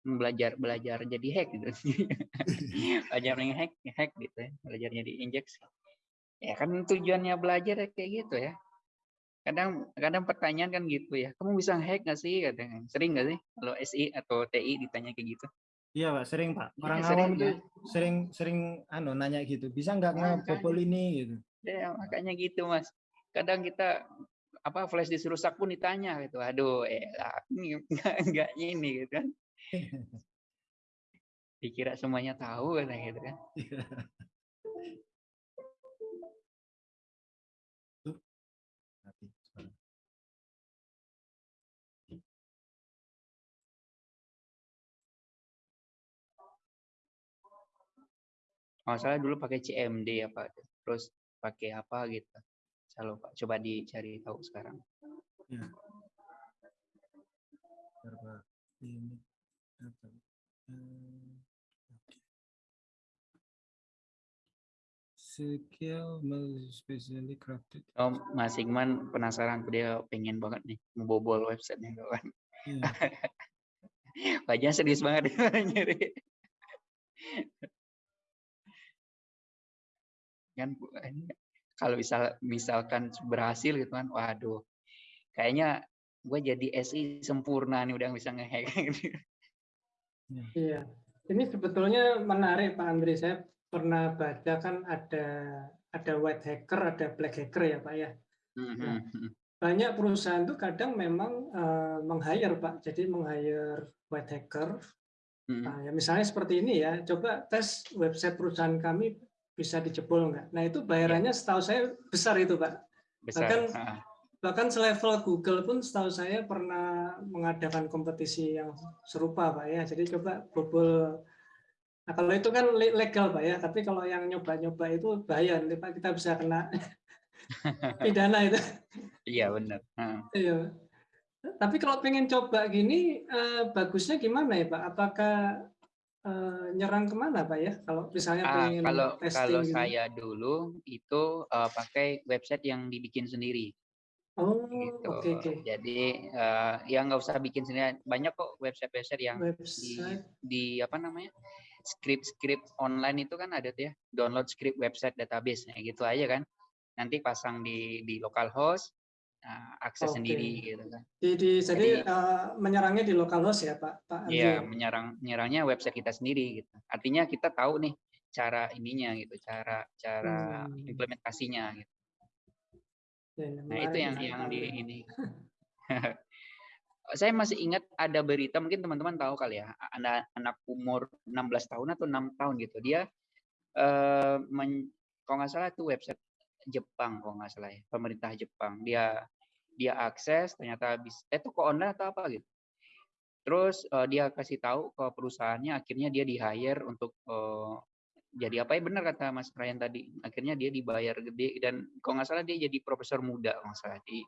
Belajar belajar jadi hack gitu. belajar hack hack gitu ya. Belajar jadi injeksi. Ya kan tujuannya belajar ya kayak gitu ya. Kadang kadang pertanyaan kan gitu ya. Kamu bisa hack nggak sih katanya. Sering nggak sih kalau SI atau TI ditanya kayak gitu? Iya Pak, sering Pak. Iya, Orang sering, awam itu ya. sering sering anu nanya gitu. Bisa nggak Makanya. ngebobol ini gitu. Ya, makanya gitu, Mas. Kadang kita apa flash disk rusak pun ditanya gitu. Aduh, eh ini enggak enggak ini gitu kan. Dikira semuanya tahu kan gitu kan. Iya. Tuh. Mati suara. Kalau nggak salah dulu pakai CMD ya Pak, terus pakai apa gitu. Saya lupa, coba dicari tahu sekarang. Ya. Ini apa? Oke. Skill specially crafted. Oh, Mas Ikman penasaran, dia pengen banget nih membobol websitenya kawan. Iya. Wajahnya serius banget nyari. Kan kalau misal misalkan berhasil gitu kan, waduh, kayaknya gue jadi SI sempurna nih udah bisa ngehack. Iya. Ini sebetulnya menarik Pak Andri. Saya pernah baca kan ada ada white hacker, ada black hacker ya Pak ya. Mhm. Banyak perusahaan tuh kadang memang eh, meng-hire Pak. Jadi meng-hire white hacker. Mhm. Nah, ya misalnya seperti ini ya. Coba tes website perusahaan kami bisa dijebol nggak? Nah itu bayarannya setahu saya besar itu Pak. Besar. Bahkan Ah, bahkan selevel Google pun setahu saya pernah mengadakan kompetisi yang serupa pak ya. Jadi coba bobol. Nah kalau itu kan le- legal pak ya. Tapi kalau yang nyoba-nyoba itu bahaya. Nanti pak kita bisa kena pidana itu. Iya benar. Iya. Tapi kalau pengen coba gini eh, bagusnya gimana ya pak? Apakah eh, nyerang ke mana pak ya? Kalau misalnya Ah, pengen kalau testing kalau gitu. saya dulu itu eh, pakai website yang dibikin sendiri oh gitu. oke oke Jadi eh, ya nggak usah bikin sendiri. Banyak kok website-website yang di, website di apa namanya script-script online itu kan ada tuh ya download script website database ya gitu aja kan. Nanti pasang di di localhost, nah, akses Oke. sendiri gitu kan. di, di- jadi Jadi- eh, menyerangnya di localhost ya pak pak Iya ya? menyerang menyerangnya website kita sendiri gitu. Artinya kita tahu nih cara ininya gitu, cara cara Hmm. implementasinya gitu. Nah, itu yang yang di ini. Saya masih ingat ada berita mungkin teman-teman tahu kali ya, anak anak umur 16 tahun atau 6 tahun gitu. Dia eh men- kalau nggak salah itu website Jepang kalau nggak salah ya, pemerintah Jepang. Dia dia akses ternyata habis eh toko online atau apa gitu. Terus eh, dia kasih tahu ke perusahaannya akhirnya dia di hire untuk eh, jadi apa ya benar kata Mas Ryan tadi akhirnya dia dibayar gede dan kalau nggak salah dia jadi profesor muda kalau nggak salah di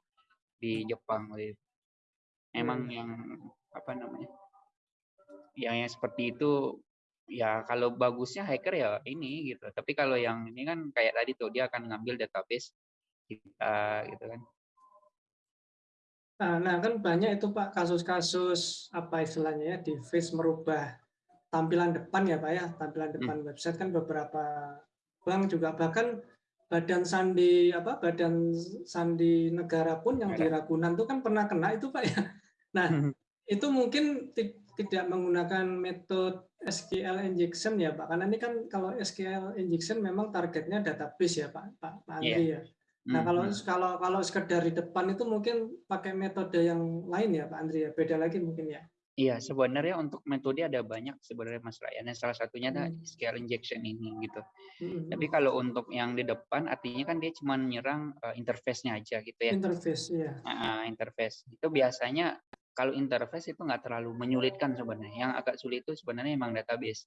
di Jepang waktu itu. Emang Hmm. yang apa namanya yang, yang seperti itu ya kalau bagusnya hacker ya ini gitu tapi kalau yang ini kan kayak tadi tuh dia akan ngambil database kita gitu kan Nah, nah, kan banyak itu Pak kasus-kasus apa istilahnya ya di face merubah tampilan depan ya Pak ya tampilan depan website kan beberapa bank juga bahkan badan sandi apa badan sandi negara pun yang di Ragunan itu kan pernah kena itu Pak ya. Nah itu mungkin ti- tidak menggunakan metode SQL injection ya Pak karena ini kan kalau SQL injection memang targetnya database ya Pak Pak, Pak Andri ya. Nah Hmm, kalau hmm. kalau kalau sekedar di depan itu mungkin pakai metode yang lain ya Pak Andri ya beda lagi mungkin ya. Iya, sebenarnya untuk metode ada banyak sebenarnya Mas Ryan. Yang Salah satunya ada Hmm. SQL injection ini gitu. Mm-mm. Tapi kalau untuk yang di depan artinya kan dia cuma menyerang eh, interface-nya aja gitu ya. interface ya. Ah, interface. Itu biasanya kalau interface itu nggak terlalu menyulitkan sebenarnya. Yang agak sulit itu sebenarnya emang database.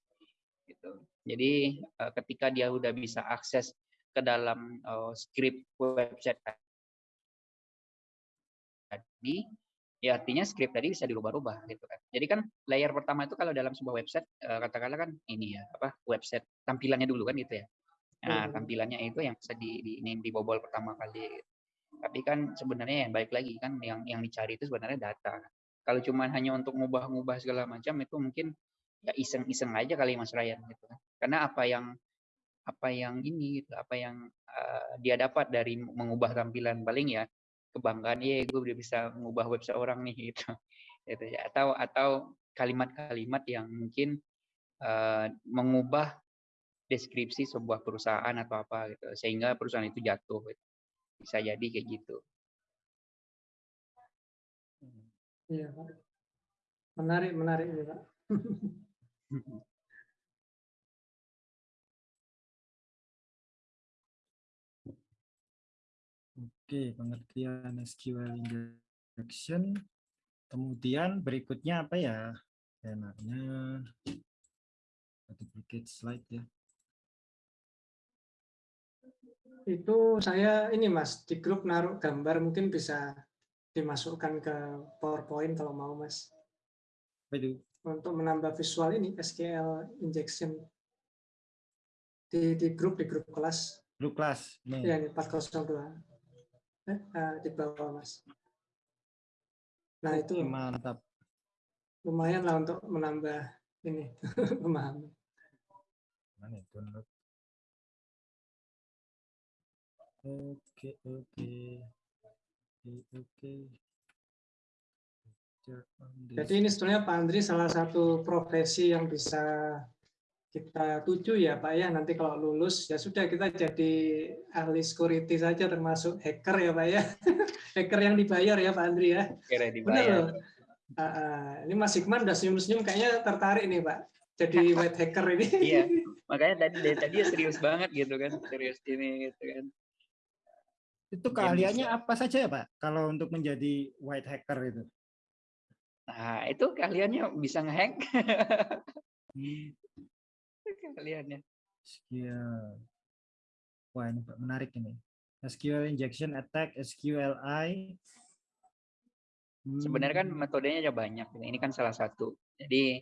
Gitu. Jadi eh, ketika dia udah bisa akses ke dalam eh, script website tadi, ya artinya script tadi bisa dirubah-rubah gitu kan. Jadi kan layer pertama itu kalau dalam sebuah website eh, katakanlah kan ini ya apa website tampilannya dulu kan gitu ya. Nah, Hmm. tampilannya itu yang bisa di, di ini dibobol pertama kali. Tapi kan sebenarnya yang baik lagi kan yang yang dicari itu sebenarnya data. Kalau cuma hanya untuk ngubah-ngubah segala macam itu mungkin ya iseng-iseng aja kali Mas Ryan gitu kan. Karena apa yang apa yang ini gitu, apa yang eh, dia dapat dari mengubah tampilan paling ya kebanggaan ya gue udah bisa mengubah website orang nih gitu. gitu ya. Atau atau kalimat-kalimat yang mungkin eh, mengubah deskripsi sebuah perusahaan atau apa gitu sehingga perusahaan itu jatuh gitu. bisa jadi kayak gitu Iya Pak. Menarik menarik Pak. Oke, pengertian SQL injection. Kemudian berikutnya apa ya? Enaknya duplicate slide ya. Itu saya ini Mas di grup naruh gambar mungkin bisa dimasukkan ke PowerPoint kalau mau Mas. Apa itu? Untuk menambah visual ini SQL injection di di grup di grup kelas. Grup kelas. Ya ini 402. Eh, di bawah Mas. Nah, itu mantap. lumayan lah untuk menambah ini pemahaman. Mana itu? Download. Oke, oke. Oke. Jadi ini sebenarnya Pak Andri salah satu profesi yang bisa kita tuju ya Pak ya. Nanti kalau lulus ya sudah kita jadi ahli security saja termasuk hacker ya Pak ya. hacker yang dibayar ya Pak Andri ya. Benar dibayar. loh. Ah, ah. ini Mas Hikman udah senyum-senyum kayaknya tertarik nih Pak. Jadi white hacker ini. Iya. Makanya tadi dari tadi ya serius banget gitu kan, serius ini gitu kan. Itu keahliannya apa saja ya Pak? Kalau untuk menjadi white hacker itu? Nah, itu keahliannya bisa ngehack. Itu keahliannya. SQL. Wah ini menarik ini. SQL injection attack, SQLI. Hmm, Sebenarnya kan metodenya ada banyak. Ini kan salah satu. Jadi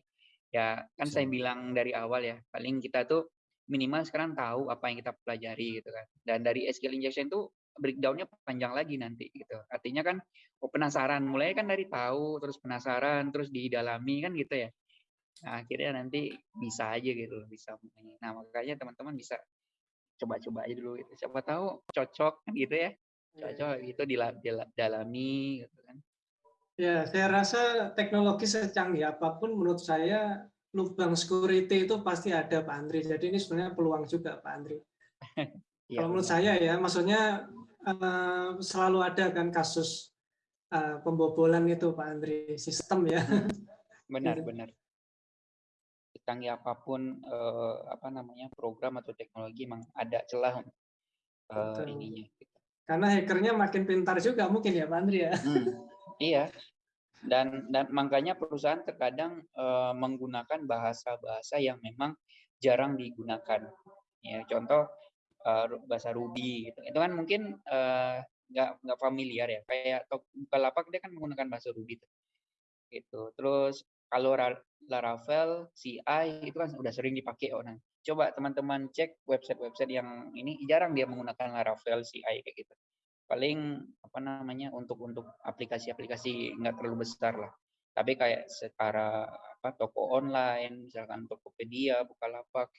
ya kan saya Bisa. bilang dari awal ya, paling kita tuh minimal sekarang tahu apa yang kita pelajari gitu kan. Dan dari SQL injection itu breakdown-nya panjang lagi nanti gitu. Artinya kan oh, penasaran, mulai kan dari tahu, terus penasaran, terus didalami kan gitu ya. Nah, akhirnya nanti bisa aja gitu, loh, bisa. Nah, makanya teman-teman bisa coba-coba aja dulu. Gitu. Siapa tahu cocok kan gitu ya. Cocok itu dila- dila- dalami gitu kan. Ya, saya rasa teknologi secanggih apa pun menurut saya lubang security itu pasti ada Pak Andri. Jadi ini sebenarnya peluang juga Pak Andri. Iya, Kalau menurut saya ya, maksudnya eh, selalu ada kan kasus eh, pembobolan itu Pak Andri sistem ya. benar Gitu. benar canggih apa pun eh, apa namanya program atau teknologi emang ada celah eh, Betul. ininya gitu. Karena hackernya makin pintar juga mungkin ya Pak Andri ya. Hmm, iya dan dan makanya perusahaan terkadang eh, menggunakan bahasa-bahasa yang memang jarang digunakan ya contoh eh, ru- bahasa Ruby gitu. itu kan mungkin eh, nggak nggak familiar ya kayak Bukalapak dia kan menggunakan bahasa Ruby tuh. gitu terus kalau Ra- Laravel CI itu kan udah sering dipakai. Orang coba teman-teman cek website-website yang ini. Jarang dia menggunakan Laravel CI kayak gitu. Paling apa namanya untuk untuk aplikasi-aplikasi nggak terlalu besar lah. Tapi kayak secara apa toko online misalkan Tokopedia Bukalapak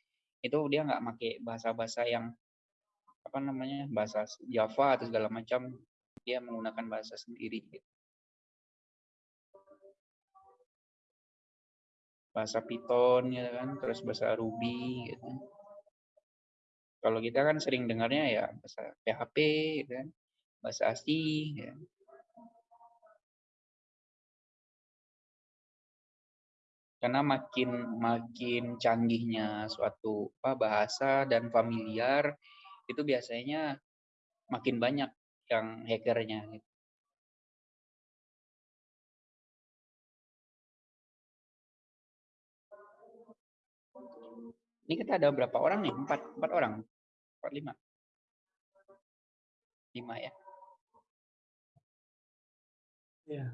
itu dia nggak pakai bahasa-bahasa yang apa namanya bahasa Java atau segala macam. Dia menggunakan bahasa sendiri gitu. Bahasa Python ya kan terus bahasa Ruby gitu kalau kita kan sering dengarnya ya bahasa PHP gitu kan bahasa ASCII ya. karena makin makin canggihnya suatu apa, bahasa dan familiar itu biasanya makin banyak yang hackernya gitu. Ini kita ada berapa orang nih? Empat, empat orang? Empat, lima? Lima ya? Ya.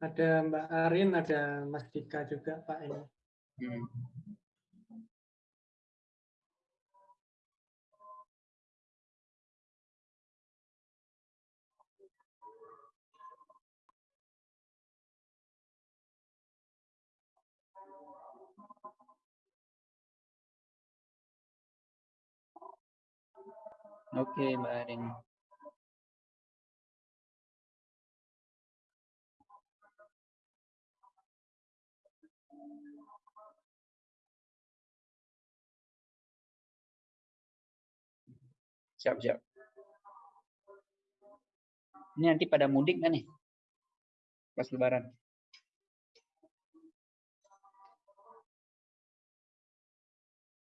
Ada Mbak Arin, ada Mas Dika juga Pak ini. Hmm. Oke, Mbak Arin. Siap, siap. Ini nanti pada mudik kan nih? Pas lebaran.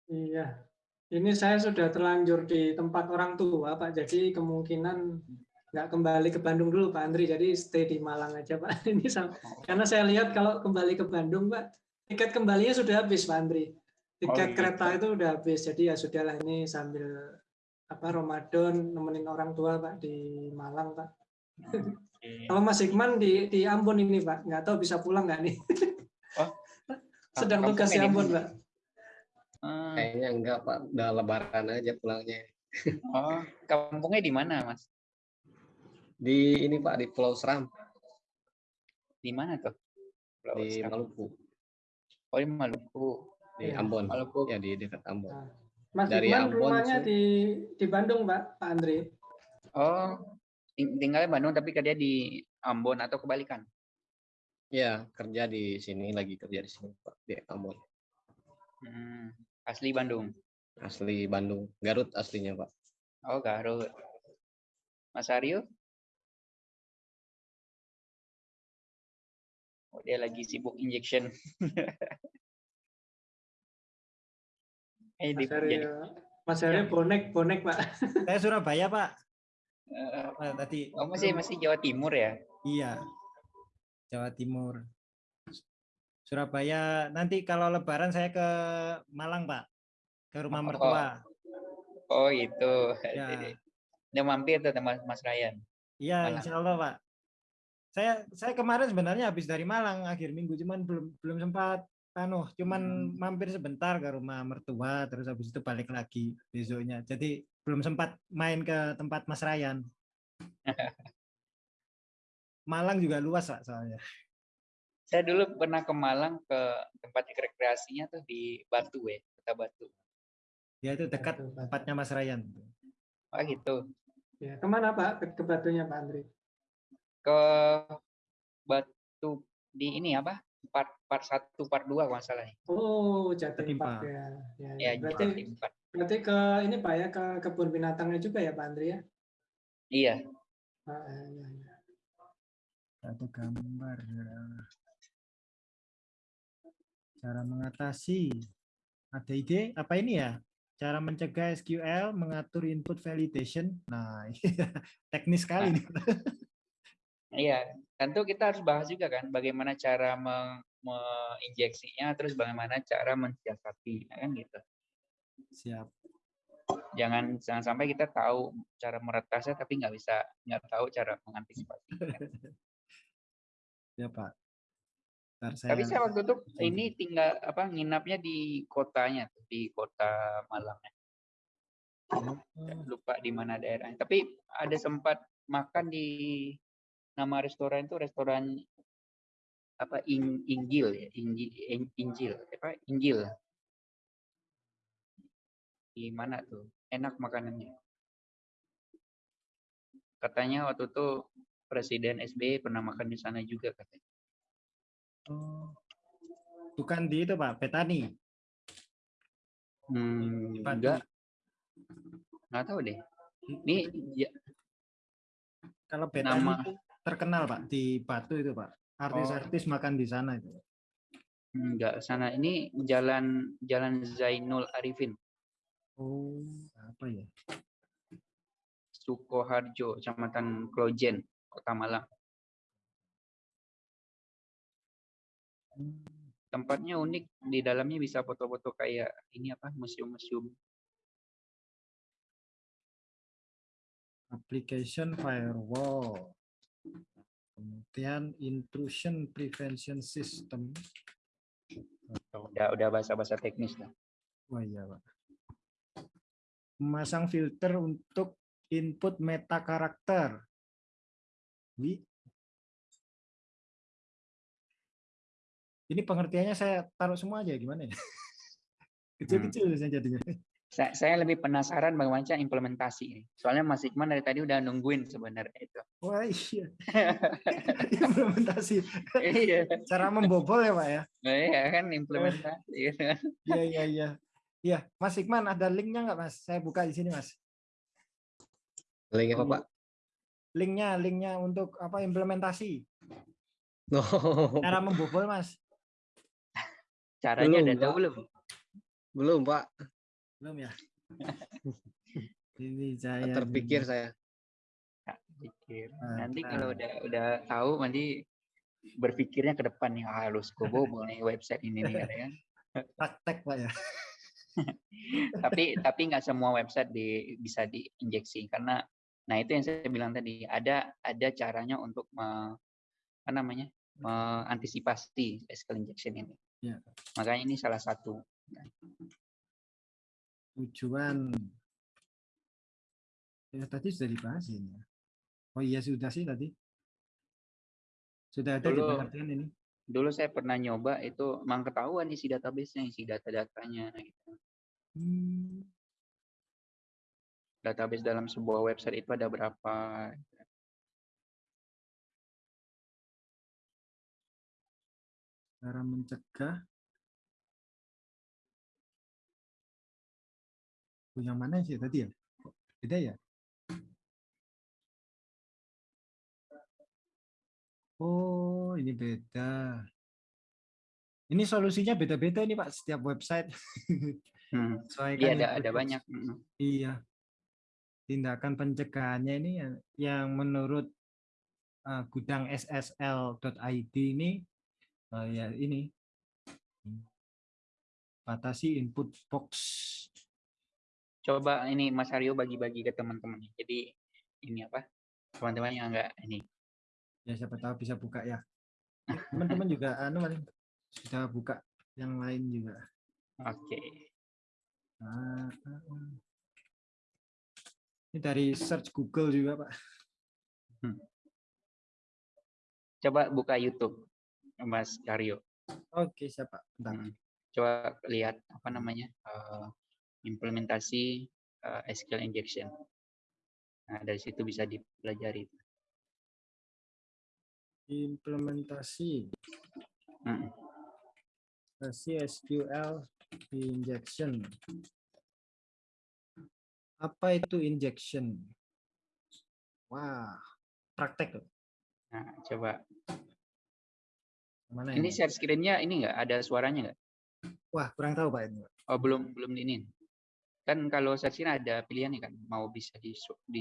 Iya. Ini saya sudah terlanjur di tempat orang tua, Pak. Jadi kemungkinan nggak kembali ke Bandung dulu Pak Andri, jadi stay di Malang aja Pak. Ini sama, karena saya lihat kalau kembali ke Bandung Pak, tiket kembalinya sudah habis Pak Andri. Tiket gitu. kereta itu udah habis, jadi ya sudahlah ini sambil apa Ramadan nemenin orang tua Pak di Malang Pak. Oke. Kalau Mas Hikman di di Ambon ini Pak, nggak tahu bisa pulang nggak nih? Oh, Sedang tugas di Ambon? Pak. Ah, Kayaknya enggak Pak, udah lebaran aja pulangnya. Oh, kampungnya di mana, Mas? Di ini Pak di Pulau Seram Di mana tuh? Pulau di Seram. Maluku, Oh, di Maluku. di Ambon. Maluku. Ya di dekat Ambon. Nah, Mas Dari Hikman Ambon rumahnya di di Bandung Pak, Pak Andri. Oh, ting- tinggalnya Bandung tapi kerja di Ambon atau kebalikan? Ya, kerja di sini lagi kerja di sini Pak di Ambon. Hmm, asli Bandung. Asli Bandung, Garut aslinya Pak. Oh, Garut. Mas Aryo? Oh, dia lagi sibuk injection. eh, di, Mas Aryo, Mas Aryo bonek bonek Pak. Saya Surabaya, Pak. eh, Pak, tadi oh, masih masih Jawa Timur ya? iya. Jawa Timur. Surabaya. Nanti kalau lebaran saya ke Malang, Pak. Ke rumah Oh. mertua. Oh, itu. Ya. Udah mampir tuh Mas, Mas Ryan. Iya, insya Allah, Pak. Saya saya kemarin sebenarnya habis dari Malang akhir minggu, cuman belum belum sempat anu, cuman Hmm. mampir sebentar ke rumah mertua, terus habis itu balik lagi besoknya. Jadi belum sempat main ke tempat Mas Ryan. Malang juga luas, Pak, soalnya. Saya dulu pernah ke Malang ke tempat rekreasinya tuh di Batu ya, Kota Batu. Ya itu dekat Batu, Batu. tempatnya Mas Ryan. Oh gitu. Ya, ke mana Pak? Ke, ke Batunya Pak Andri. Ke Batu di ini apa? Part part 1, part 2 kalau salah. ya. Oh, Jatim Jatim Park ya. ya, Ya, ya. Berarti Jatim Park. berarti ke ini Pak ya ke kebun binatangnya juga ya Pak Andri ya. Iya. Ah, ya, ya. Satu gambar. Cara mengatasi. Ada ide apa ini ya? Cara mencegah SQL mengatur input validation. Nah, teknis sekali nih. Iya, tentu kita harus bahas juga kan bagaimana cara meng- menginjeksinya, terus bagaimana cara mensiasati, ya kan gitu. Siap. Jangan jangan sampai kita tahu cara meretasnya tapi nggak bisa nggak tahu cara mengantisipasi. Ya, Pak. Ntar Tapi saya- saya waktu itu ini tinggal apa nginapnya di kotanya di kota Malang. Oh, Lupa di mana daerahnya. Tapi ada sempat makan di nama restoran itu restoran apa In- Injil ya, Injil, Injil apa Injil. Di mana tuh? Enak makanannya. Katanya waktu itu Presiden SBY pernah makan di sana juga katanya. Oh. Bukan di itu, Pak, Petani. Hmm, Di enggak, nggak tahu deh. Ini ya, Kalau Petani Nama- terkenal, Pak, di Batu itu, Pak. Artis-artis makan di sana itu. enggak sana. Ini jalan Jalan Zainul Arifin, Oh, apa ya? Sukoharjo, Kecamatan Klojen, Kota Malang. Tempatnya unik, di dalamnya bisa foto-foto kayak ini apa museum-museum. application firewall kemudian intrusion prevention system Udah udah bahasa-bahasa teknis lah. oh iya pak memasang filter untuk input meta karakter. Ini pengertiannya saya taruh semua aja gimana ya kecil-kecil saya jadinya Saya, saya lebih penasaran bagaimana cara implementasi ini. Soalnya Mas Ikman dari tadi udah nungguin sebenarnya itu. wah iya implementasi iya, cara membobol ya pak ya Nah, iya kan implementasi. Iya iya iya. Iya, Mas Ikman ada linknya nggak Mas? Saya buka di sini Mas. Link apa Pak? Linknya, linknya untuk apa implementasi? No. Cara membobol Mas? Caranya Belum, tahu Pak. belum? Belum Pak, Belum ya? ini saya terpikir saya. Pikir. Nah, Nanti nah. kalau udah udah tahu nanti berpikirnya ke depan nih "Ah, harus gue bobol nih website ini nih kan. Praktek Pak ya. tapi tapi nggak semua website di, bisa diinjeksi karena nah itu yang saya bilang tadi ada ada caranya untuk me- apa namanya mengantisipasi SQL injection ini. Ya. Makanya ini salah satu. Tujuan. Ya tadi sudah dibahas ini. ya. Oh iya sudah sih tadi. Sudah ada di Dulu- pengertian ini. Dulu saya pernah nyoba itu memang ketahuan isi database-nya, isi data-datanya gitu. Hmm. Database dalam sebuah website itu ada berapa. Cara mencegah. Oh, yang mana sih tadi ya? Beda ya? Oh, ini beda. Ini solusinya beda-beda nih Pak, setiap website. Hmm. Sesuaikan Iya ada ada banyak. mm. Iya. Tindakan pencegahannya ini yang, yang menurut uh, gudang ssl.id ini uh, ya ini batasi input box. Coba ini Mas Aryo bagi-bagi ke teman-teman. Jadi ini apa? Teman-teman yang enggak ini. Ya siapa tahu bisa buka ya. Teman-teman juga anu paling sudah buka yang lain juga. Oke. Ah, ah, ah. Ini dari search Google juga, Pak. Coba buka YouTube Mas Aryo. Oke, siapa? Bentar. Hmm. Coba lihat apa namanya? eh, implementasi eh, SQL injection. Nah, dari situ bisa dipelajari. Implementasi Mm. versi SQL injection. Apa itu injection? Wah, praktek. Nah, coba. Mana Ini ini? share screen-nya ini enggak ada suaranya enggak? Wah, kurang tahu Pak ini. Oh, belum belum ini. Kan kalau share screen ada pilihannya kan, mau bisa di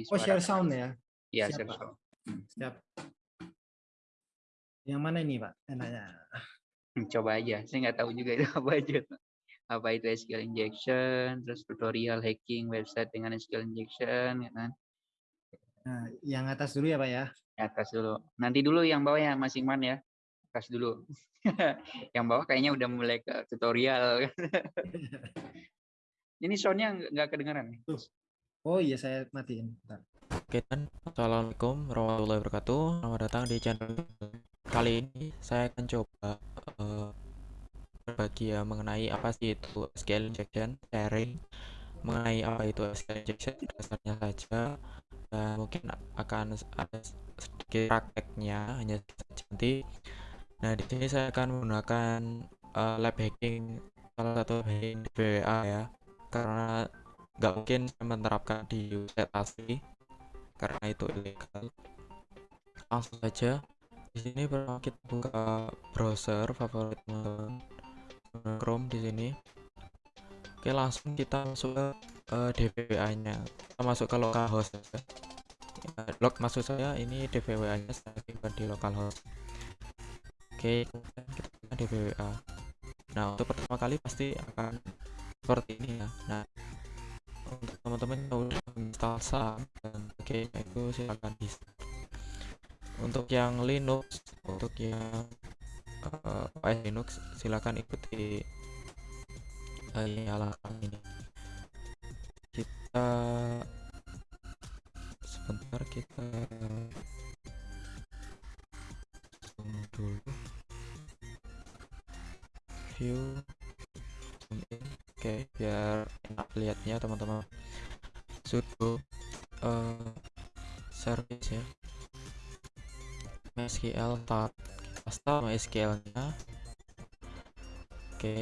Oh, share sound ya. Iya, share Pak. sound. Siap. Yang mana ini, Pak? Enaknya. Hmm, Coba aja. Saya nggak tahu juga itu apa aja. Apa itu SQL injection, terus tutorial hacking website dengan SQL injection, ya kan? Nah, yang atas dulu ya, Pak ya. Atas dulu. Nanti dulu yang bawah ya Mas Iman ya. Atas dulu. yang bawah kayaknya udah mulai ke tutorial. Ini soundnya nggak- nih. Oh iya, saya matiin. Bentar. Oke dan Assalamualaikum warahmatullahi wabarakatuh Selamat datang di channel Kali ini saya akan coba eh, berbagi ya mengenai apa sih itu SQL injection sharing mengenai apa itu SQL injection dasarnya saja dan mungkin akan ada sedikit prakteknya hanya sedikit saja nanti nah di sini saya akan menggunakan eh, lab hacking salah satu hacking di BWA ya karena nggak mungkin saya menerapkan di website asli karena itu ilegal. Langsung saja di sini pertama kita buka browser favorit. Chrome di sini. Oke, langsung kita masuk ke eh, DVWA-nya. Kita masuk ke localhost. Ya, log maksud saya ini DVWA-nya saya simpan di localhost. Oke, kemudian kita buka DVWA. Nah, untuk pertama kali pasti akan seperti ini ya. Nah, untuk teman-teman yang udah install SAM dan sebagainya itu silakan di untuk yang Linux untuk yang eh, OS Linux silakan ikuti uh, nyalakan ini kita sebentar kita dulu view zoom in oke biar enak lihatnya teman-teman. Sudo eh, service ya. MySQL start kita start MySQL nya oke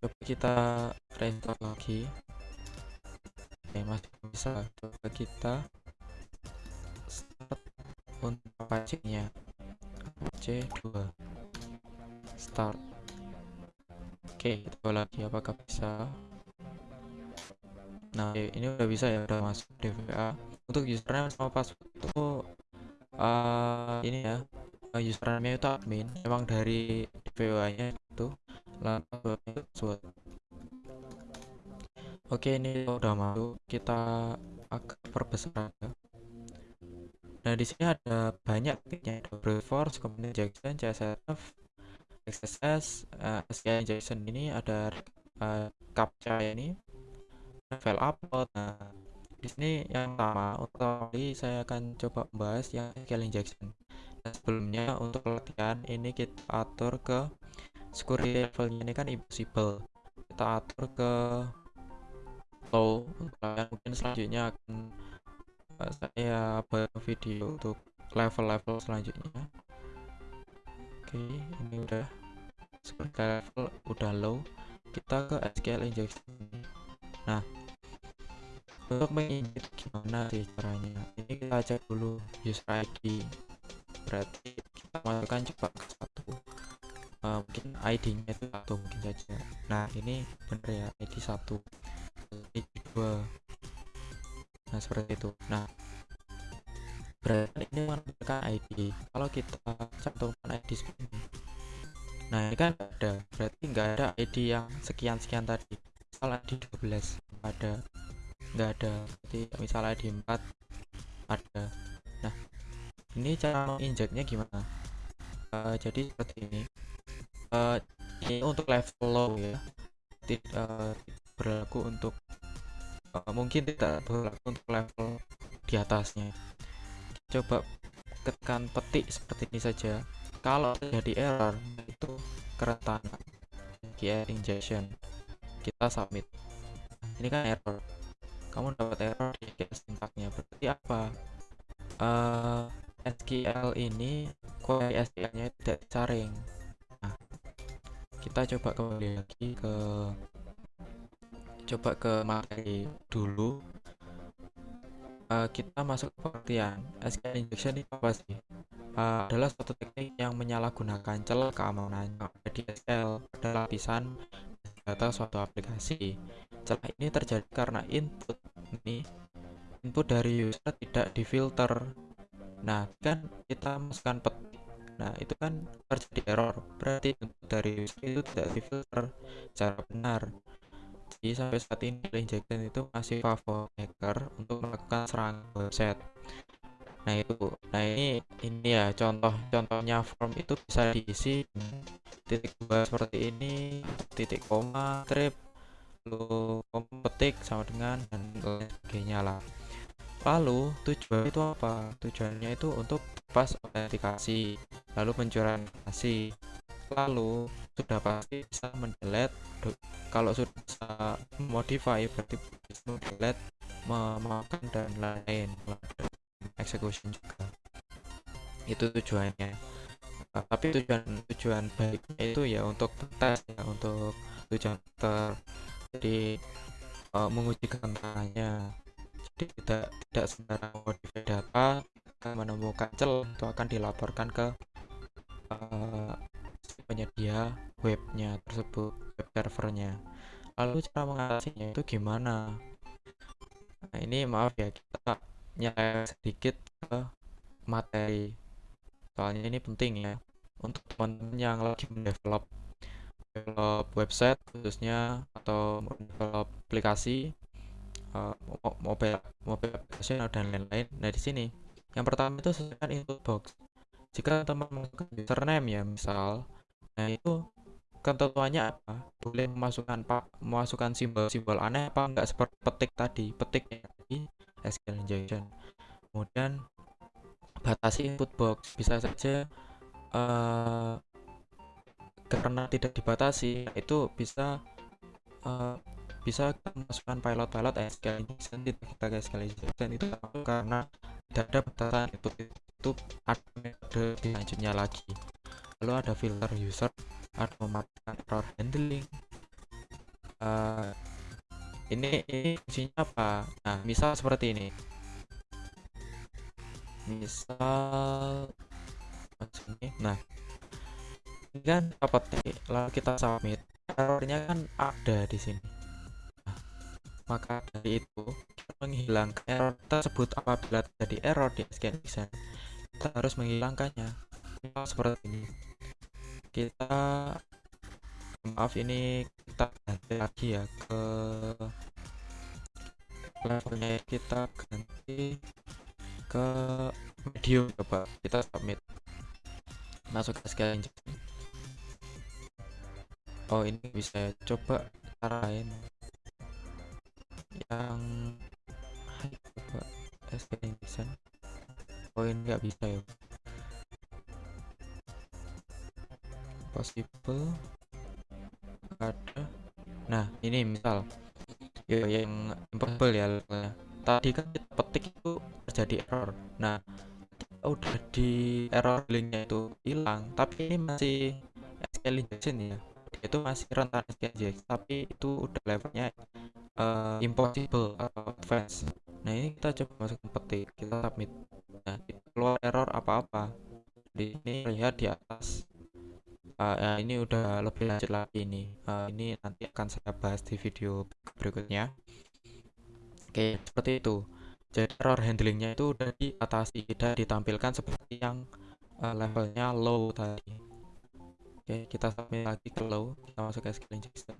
coba kita restart lagi. Oke masih bisa. Coba kita start untuk Apache nya Apache 2 start oke kita coba lagi. Apakah bisa? Nah, ini udah bisa ya, udah masuk DVA. Untuk username sama password itu eh, ini ya uh, username itu admin. Emang dari DPWA nya itu lalu oke ini udah masuk. Kita agak perbesar aja. Nah di sini ada banyak titiknya ada brute force kemudian injection CSS XSS uh, SQL injection ini ada uh, captcha ini file upload nah di sini yang pertama untuk kali saya akan coba membahas yang SQL injection dan sebelumnya untuk latihan ini kita atur ke security levelnya ini kan impossible. Kita atur ke low untuk mungkin selanjutnya akan saya buat video untuk level-level selanjutnya oke ini udah security level udah low. Kita ke SQL injection. Nah untuk menginjek gimana sih caranya? Ini kita cek dulu user ID berarti kita masukkan coba ke satu. Uh, mungkin ID nya itu satu mungkin saja. Nah ini bener ya ID satu. ID dua. Nah seperti itu. Nah berarti ini menentukan ID kalau kita cantumkan ID ini nah ini kan ada. Berarti nggak ada ID yang sekian-sekian tadi. Misal ID 12 ada. Nggak ada. Jadi misalnya di 4 ada. Nah ini cara menginjeknya gimana? Uh, jadi seperti ini. Uh, ini untuk level low ya. Tidak uh, berlaku untuk mungkin tidak berlaku untuk level di atasnya coba ketekan petik seperti ini saja. Kalau terjadi error itu keretanan GR injection. Kita submit. Ini kan error. Kamu dapat error di sintaknya berarti apa? Uh, eh, SQL ini query SQL nya tidak disaring. Nah kita coba kembali lagi ke coba ke materi dulu uh, kita masuk ke pengertian. SQL injection itu apa sih? Uh, adalah suatu teknik yang menyalahgunakan celah keamanan. Yang ada di SQL pada lapisan data suatu aplikasi. Celah ini terjadi karena input ini input dari user tidak difilter. Nah kan kita masukkan petik. Nah itu kan terjadi error. Berarti input dari user itu tidak difilter secara benar jadi sampai saat ini injection itu masih favor hacker untuk melakukan serangan website. Nah itu. Nah ini ini ya contoh contohnya form itu bisa diisi titik dua seperti ini titik koma strip lalu petik sama dengan dan lain sebagainya lah. Lalu tujuan itu apa? Tujuannya itu untuk pas autentikasi lalu pencurian kasih lalu sudah pasti bisa mendelete. Kalau sudah bisa modify berarti bisa mendelete memakan dan lain-lain. Execution juga. Itu tujuannya. Tapi tujuan tujuan baiknya itu ya untuk tes ya untuk tujuan ter jadi uh, menguji ketentangannya jadi tidak tidak sembarang modify data menemukan celah itu akan dilaporkan ke uh, penyedia webnya tersebut web servernya lalu cara mengatasinya itu gimana nah ini maaf ya kita nyala sedikit ke materi soalnya ini penting ya untuk teman-teman yang lagi mendevelop develop website khususnya atau develop aplikasi uh, mobile mobile application dan lain-lain. Nah di sini yang pertama itu sesuaikan input box. Jika teman memasukkan username ya misal, nah itu ketentuannya apa? Boleh memasukkan pak memasukkan simbol-simbol aneh apa enggak seperti petik tadi, petik tadi SQL injection. Kemudian batasi input box bisa saja uh, karena tidak dibatasi itu bisa uh, bisa masukkan pilot-pilot SQL injection kita SQL injection itu karena tidak ada batasan itu itu ada metode selanjutnya lagi lalu ada filter user ada mematikan error handling. Uh, ini ini fungsinya apa? Nah misal seperti ini. Misal nah ini kan dapat lalu kita submit. Errornya kan ada di sini. Nah, maka dari itu menghilangkan error tersebut apabila terjadi error di scan kita harus menghilangkannya. Seperti ini kita maaf ini kita ganti lagi ya ke levelnya kita ganti ke medium coba kita submit. Masuk ke injection oh ini bisa ya. coba cara lain. Yang high coba scale injection oh ini nggak bisa ya possible ada. Nah ini misal. Ya yang impossible ya tadi kan kita petik itu terjadi error. Nah udah di error linknya itu hilang tapi ini masih SQL injection ya. Itu masih rentan SQL injection tapi itu udah levelnya eh, impossible atau advance. Nah ini kita coba masukin petik kita submit. Nah keluar error apa-apa. Di sini lihat di atas uh, ini udah lebih lanjut lagi ini. Uh, ini nanti akan saya bahas di video berikutnya. Oke seperti itu. Jadi error handlingnya itu udah diatasi tidak ditampilkan seperti yang uh, levelnya low tadi. Oke kita submit lagi ke low. Kita masuk ke SQL injection.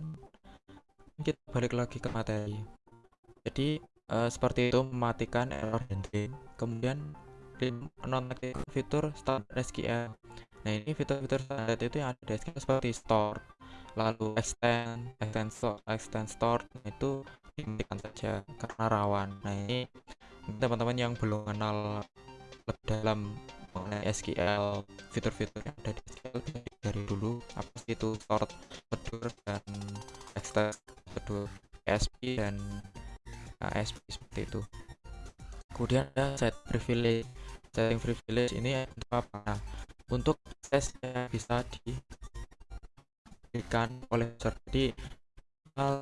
Kita balik lagi ke materi. Jadi uh, seperti itu mematikan error handling. Kemudian nonaktifkan fitur standar SQL Nah ini fitur-fitur standar itu yang ada di SQL seperti store, lalu extend, extend store, extend store nah, itu dimatikan saja karena rawan. Nah ini teman-teman yang belum kenal lebih dalam mengenai SQL, fitur-fitur yang ada di SQL dari dulu apa sih itu sort, prosedur dan extend, prosedur ASP dan ASP seperti itu. Kemudian ada set privilege. Setting privilege ini untuk apa? Nah, untuk akses yang bisa diberikan oleh user jadi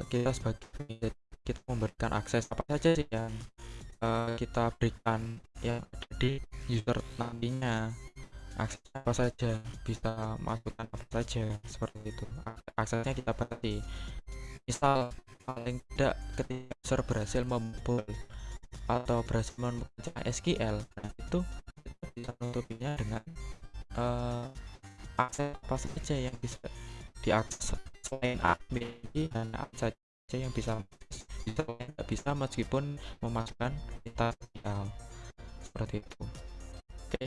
kita sebagai kita memberikan akses apa saja sih yang uh, kita berikan ada di user nantinya. Akses apa saja bisa masukkan apa saja seperti itu. Aksesnya kita batasi misal paling tidak ketika user berhasil membobol atau berhasil membaca SQL nah itu kita bisa menutupinya dengan uh, akses apa saja yang bisa diakses selain admin dan apa saja yang bisa bisa tidak bisa meskipun memasukkan kita seperti itu. Oke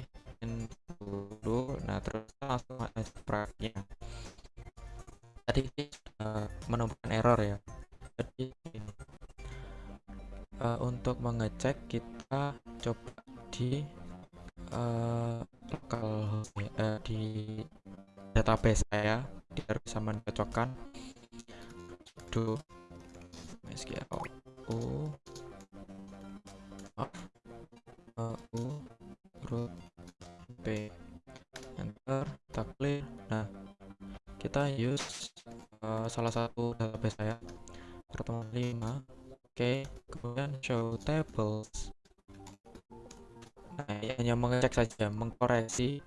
dulu. Nah terus langsung masuk praktiknya tadi uh, menemukan error ya. Jadi uh, untuk mengecek kita coba di uh, lokal uh, di database saya biar bisa mencocokkan do u. Root p enter kita clear. Nah kita use uh, salah satu mengkoreksi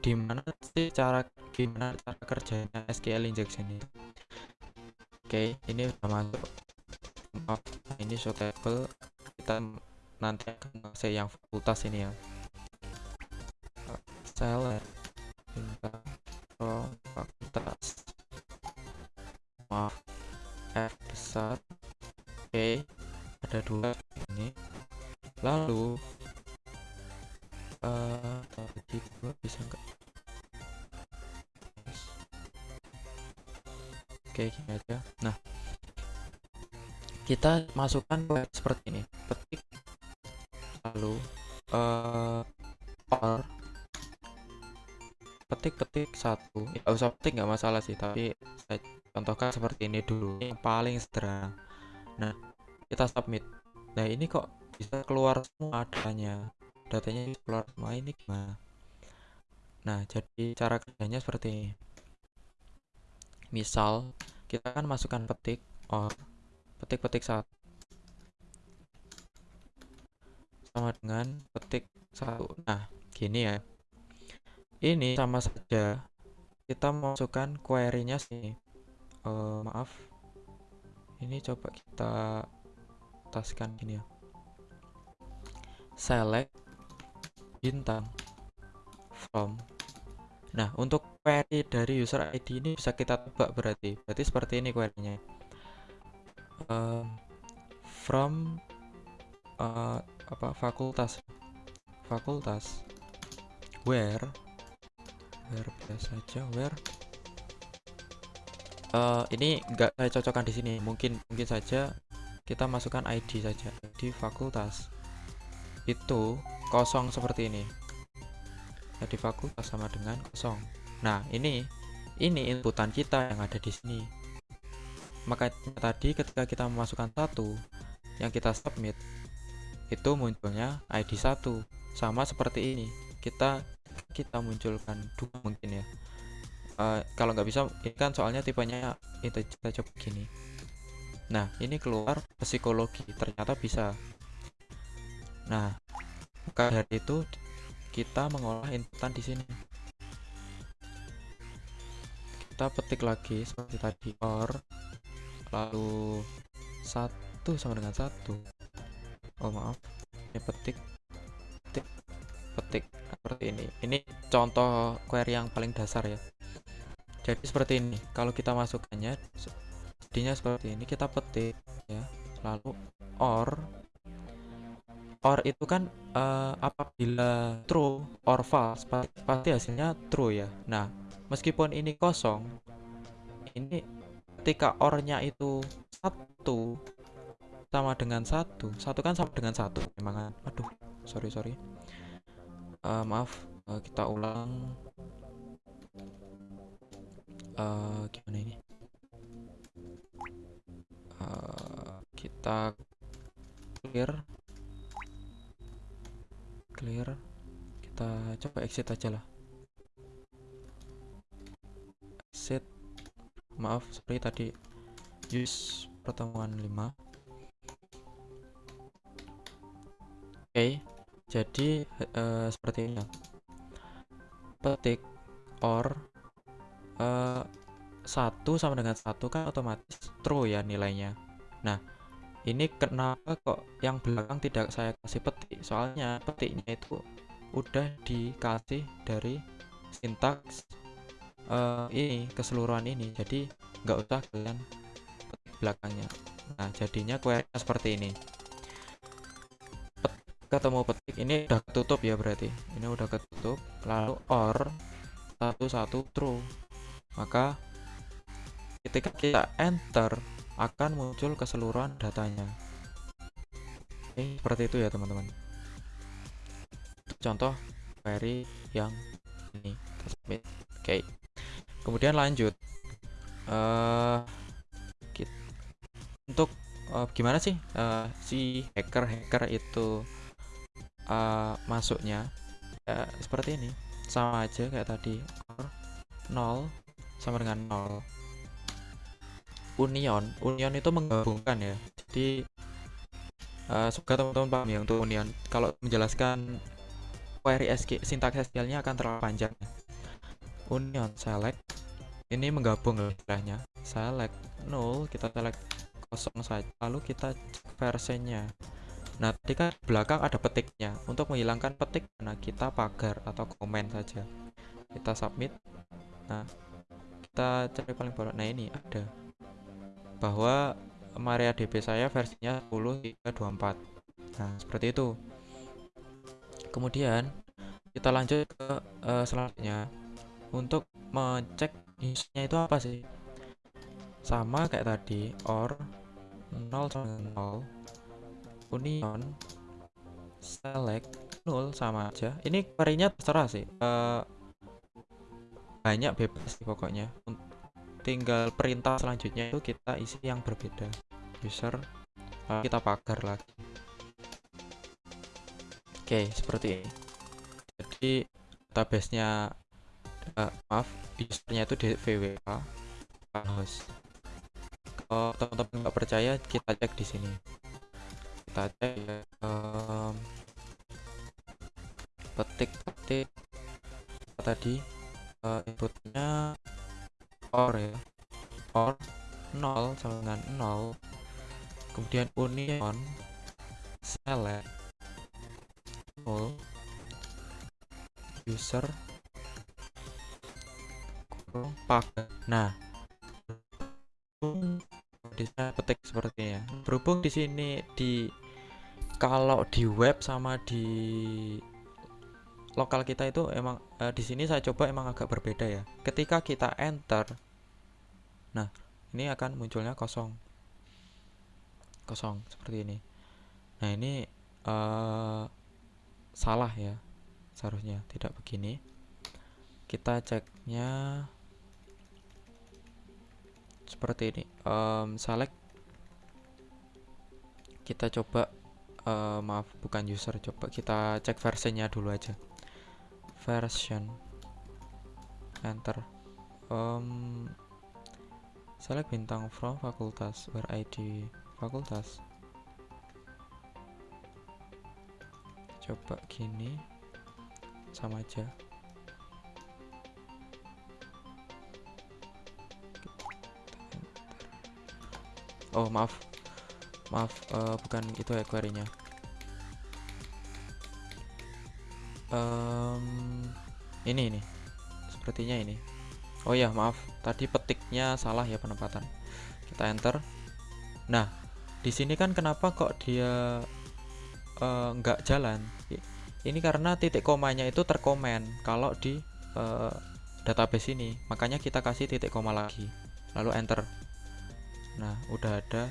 di mana sih cara gimana cara kerjanya SQL injection itu? Oke ini sudah masuk. Maaf ini show table kita nanti akan ngasih yang fakultas ini ya. Select minta pro fakultas. Maaf F besar. Oke ada dua kita masukkan web seperti ini. Ketik. Lalu uh, or. Ketik-ketik satu. Ya usah ketik nggak masalah sih tapi saya contohkan seperti ini dulu. Ini yang paling sederhana. Nah kita submit. Nah ini kok bisa keluar semua adanya datanya keluar semua ini gimana? Nah jadi cara kerjanya seperti ini. Misal kita kan masukkan petik or petik-petik satu. Sama dengan petik satu. Nah gini ya. Ini sama saja. Kita masukkan query-nya sih uh, maaf. Ini coba kita taskan gini ya. Select bintang from. Nah untuk query dari user ID ini bisa kita tebak berarti. Berarti seperti ini query-nya um, from uh, apa fakultas. Fakultas. Where? Where biasa saja where? Uh, ini enggak saya cocokkan di sini. Mungkin mungkin saja kita masukkan ID saja. Di fakultas. Itu kosong seperti ini. Jadi fakultas sama dengan kosong. Nah ini ini inputan kita yang ada di sini maka tadi ketika kita memasukkan satu yang kita submit itu munculnya ID 1 sama seperti ini kita kita munculkan dua mungkin ya. Uh, kalau nggak bisa ini kan soalnya tipenya itu kita coba gini nah ini keluar psikologi ternyata bisa. Nah maka dari itu kita mengolah inputan di sini. Kita petik lagi seperti tadi or lalu satu sama dengan satu. Oh maaf. Ini petik. Petik. Petik. Seperti ini. Ini contoh query yang paling dasar ya. Jadi seperti ini. Kalau kita masukkannya jadinya seperti ini. Kita petik ya. Lalu or. Or itu kan uh, apabila true or false pasti hasilnya true ya. Nah meskipun ini kosong ini ketika ornya itu satu sama dengan satu. Satu kan sama dengan satu memang kan? Aduh sorry sorry. Uh, maaf uh, kita ulang. Uh, gimana ini? Uh, kita clear. Clear. Kita coba exit aja lah. Exit maaf seperti tadi. Use pertemuan 5 oke okay, jadi uh, seperti ini. Petik or uh, satu sama dengan satu kan otomatis true ya nilainya. Nah ini kenapa kok yang belakang tidak saya kasih petik? Soalnya petiknya itu udah dikasih dari sintaks uh, ini keseluruhan ini. Jadi nggak usah kalian petik belakangnya. Nah jadinya query seperti ini. Ketemu petik ini udah ketutup ya berarti. Ini udah ketutup lalu or satu satu true. Maka ketika kita enter akan muncul keseluruhan datanya. Oke, seperti itu ya teman-teman. Contoh query yang ini. Oke kemudian lanjut. Uh, untuk uh, gimana sih uh, si hacker hacker itu uh, masuknya? Ya, seperti ini. Sama aja kayak tadi. 0 sama dengan 0 union. Union itu menggabungkan ya. Jadi uh, semoga teman-teman paham ya untuk union. Kalau menjelaskan query SQ sintaks SQL-nya akan terlalu panjang union select ini menggabung istilahnya. Select null kita select kosong saja lalu kita cek versinya nah tadi kan belakang ada petiknya. Untuk menghilangkan petik nah kita pagar atau komen saja. Kita submit. Nah kita cari paling bawah. Nah ini ada. Bahwa MariaDB saya versinya 10.324 nah seperti itu. Kemudian kita lanjut ke uh, selanjutnya untuk mengecek newsnya itu apa sih? Sama kayak tadi or 0 sama 0 union select 0 sama aja. Ini query-nya terserah sih. Uh, banyak bebas sih pokoknya. Tinggal perintah selanjutnya itu kita isi yang berbeda. User lalu kita pagar lagi. Oke seperti ini. Jadi database nya uh, maaf usernya itu di VWA host kalau teman-teman nggak percaya kita cek di sini. Kita cek um, petik petik. Tadi? Uh, inputnya or ya. Or 0 sama dengan 0 kemudian union select null user pagar. Nah, di sana petik seperti ya. Berhubung di sini di kalau di web sama di lokal kita itu emang eh, di sini saya coba emang agak berbeda ya. Ketika kita enter, nah ini akan munculnya kosong, kosong seperti ini. Nah ini eh, salah ya, seharusnya tidak begini. Kita ceknya seperti ini. Em, select. Kita coba eh, maaf bukan user coba kita cek versinya dulu aja. Version. Enter. Em, select bintang from fakultas where id fakultas coba gini sama aja oh maaf. Maaf eh, bukan itu ya query-nya. Em, ini ini. Sepertinya ini. Oh ya maaf. Tadi petiknya salah ya penempatan. Kita enter. Nah di sini kan kenapa kok dia eh, nggak jalan? I- ini karena titik komanya itu terkomen kalau di eh, database ini. Makanya kita kasih titik koma lagi. Lalu enter nah udah ada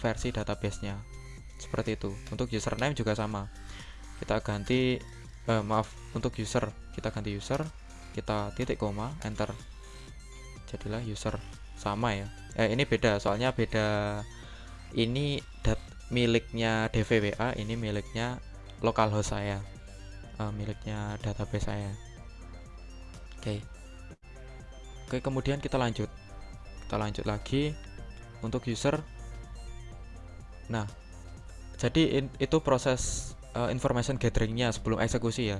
versi databasenya. Seperti itu. Untuk username juga sama. Kita ganti eh, maaf untuk user. Kita ganti user kita titik koma enter. Jadilah user. Sama ya. Eh ini beda. Soalnya beda ini dat miliknya DVWA ini miliknya localhost saya. Eh, miliknya database saya. Oke. Oke kemudian kita lanjut kita lanjut lagi untuk user. Nah jadi in- itu proses uh, information gatheringnya sebelum eksekusi ya.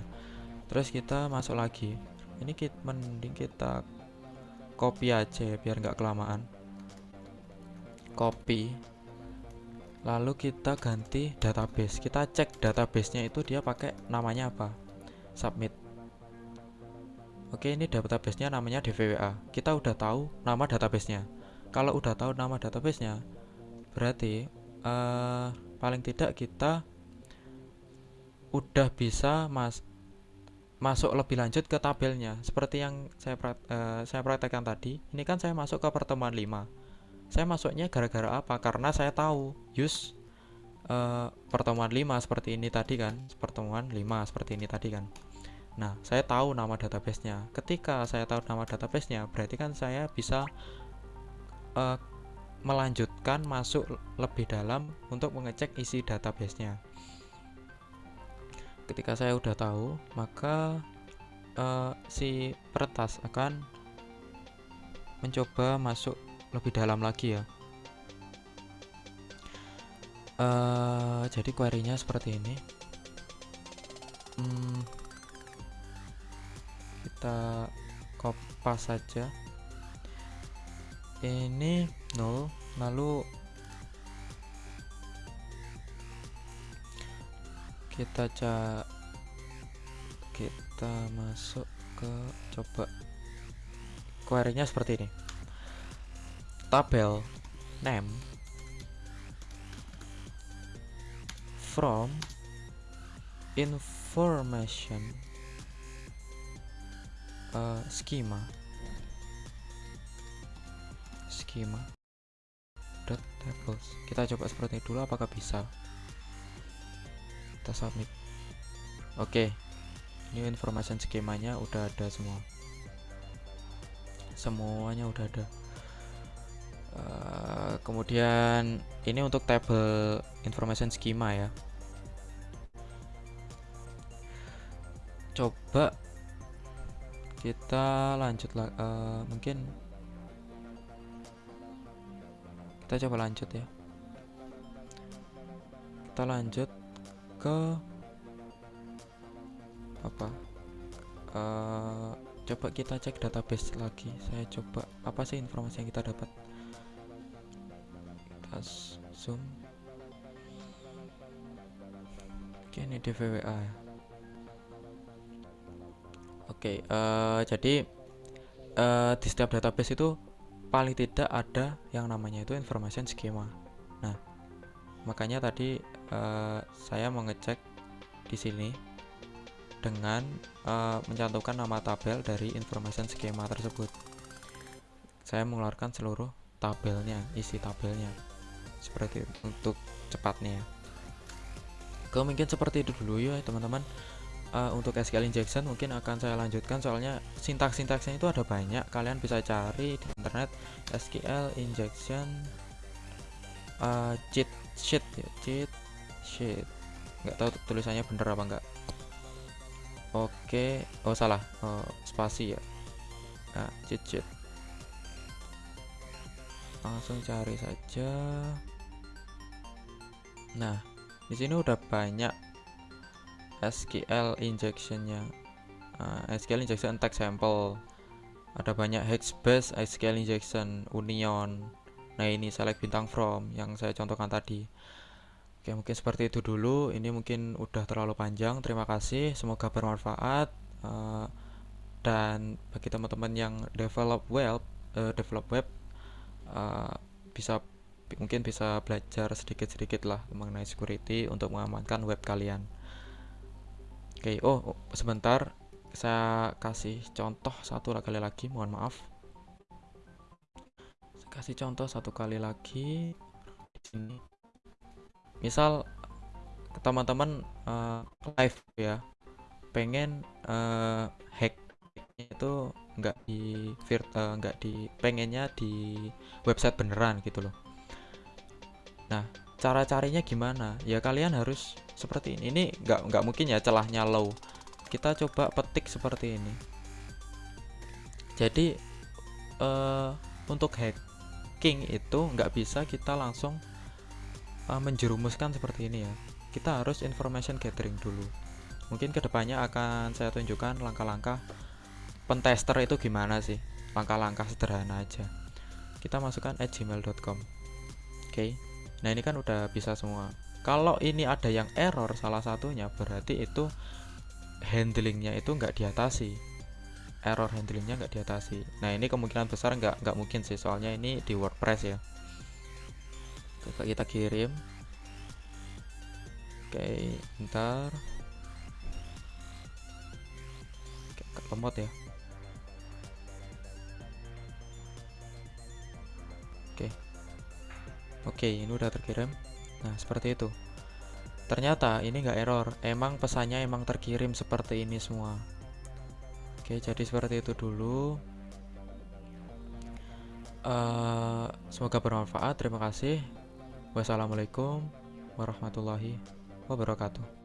Terus kita masuk lagi. Ini kita mending kita copy aja ya, biar nggak kelamaan. Copy. Lalu kita ganti database. Kita cek databasenya itu dia pakai namanya apa? Submit oke ini databasenya namanya DVWA kita udah tahu nama databasenya. Kalau udah tahu nama databasenya berarti eh paling tidak kita udah bisa mas masuk lebih lanjut ke tabelnya. Seperti yang saya prak- eh, saya praktekkan tadi ini kan saya masuk ke pertemuan 5 saya masuknya gara-gara apa? Karena saya tahu use eh, pertemuan 5 seperti ini tadi kan? Pertemuan 5 seperti ini tadi kan nah saya tahu nama databasenya. Ketika saya tahu nama databasenya berarti kan saya bisa eh, melanjutkan masuk lebih dalam untuk mengecek isi databasenya. Ketika saya udah tahu maka eh, si peretas akan mencoba masuk lebih dalam lagi ya. Eh, jadi query-nya seperti ini. Hmm, kita kopas saja. Ini 0 lalu kita ca kita masuk ke coba. Query-nya seperti ini. Tabel name from information uh, schema schema dot tables. Kita coba seperti dulu apakah bisa? Kita submit. Oke. Ini information skemanya udah ada semua. Semuanya udah ada. Eh, kemudian ini untuk tabel information schema ya. Coba kita lanjut lah eh, mungkin kita coba lanjut ya. Kita lanjut ke apa? Eh, coba kita cek database lagi. Saya coba apa sih informasi yang kita dapat? Kita zoom. Oke ini DVWA ya. Oke eh, jadi eh, di setiap database itu paling tidak ada yang namanya itu information schema. Nah, makanya tadi eh, saya mengecek di sini dengan eh, mencantumkan nama tabel dari information schema tersebut. Saya mengeluarkan seluruh tabelnya, isi tabelnya. Seperti untuk cepatnya. Oke, mungkin seperti itu dulu ya teman-teman. Eh, untuk SQL injection mungkin akan saya lanjutkan soalnya sintaks-sintaksnya itu ada banyak. Kalian bisa cari di internet SQL injection eh, cheat sheet ya, cheat sheet. Nggak tahu tulisannya bener apa enggak. Oke, oh salah, oh, spasi ya. Nah, cheat sheet. Langsung cari saja. Nah, di sini udah banyak SQL injectionnya. Uh, SQL injection text sample. Ada banyak Hexbase SQL injection Union. Nah, ini select bintang from yang saya contohkan tadi. Oke, mungkin seperti itu dulu. Ini mungkin udah terlalu panjang. Terima kasih. Semoga bermanfaat. Uh, dan bagi teman-teman yang develop web, uh, develop web uh, bisa mungkin bisa belajar sedikit-sedikit lah mengenai security untuk mengamankan web kalian. Oke, oh sebentar saya kasih contoh satu kali lagi, mohon maaf. Saya kasih contoh satu kali lagi di sini. Misal teman-teman uh, live ya, pengen uh, hack itu nggak di uh, nggak di pengennya di website beneran gitu loh Nah, cara carinya gimana? Ya kalian harus seperti ini. Ini nggak nggak mungkin ya celahnya low. Kita coba petik seperti ini. Jadi uh, untuk hacking itu nggak bisa kita langsung uh, menjerumuskan seperti ini ya. Kita harus information gathering dulu. Mungkin ke depannya akan saya tunjukkan langkah-langkah pentester itu gimana sih. Langkah-langkah sederhana aja. Kita masukkan at gmail.com. Oke. Okay. Nah ini kan udah bisa semua. Kalau ini ada yang error salah satunya berarti itu handlingnya itu nggak diatasi. Error handlingnya nggak diatasi. Nah ini kemungkinan besar nggak nggak mungkin sih soalnya ini di WordPress ya. Coba kita kirim. Oke, bentar. Oke, lemot ya. Oke. Oke, ini udah terkirim. Nah, seperti itu. Ternyata ini nggak error, emang pesannya emang terkirim seperti ini semua. Oke, jadi seperti itu dulu. Uh, semoga bermanfaat. Terima kasih. Wassalamualaikum warahmatullahi wabarakatuh.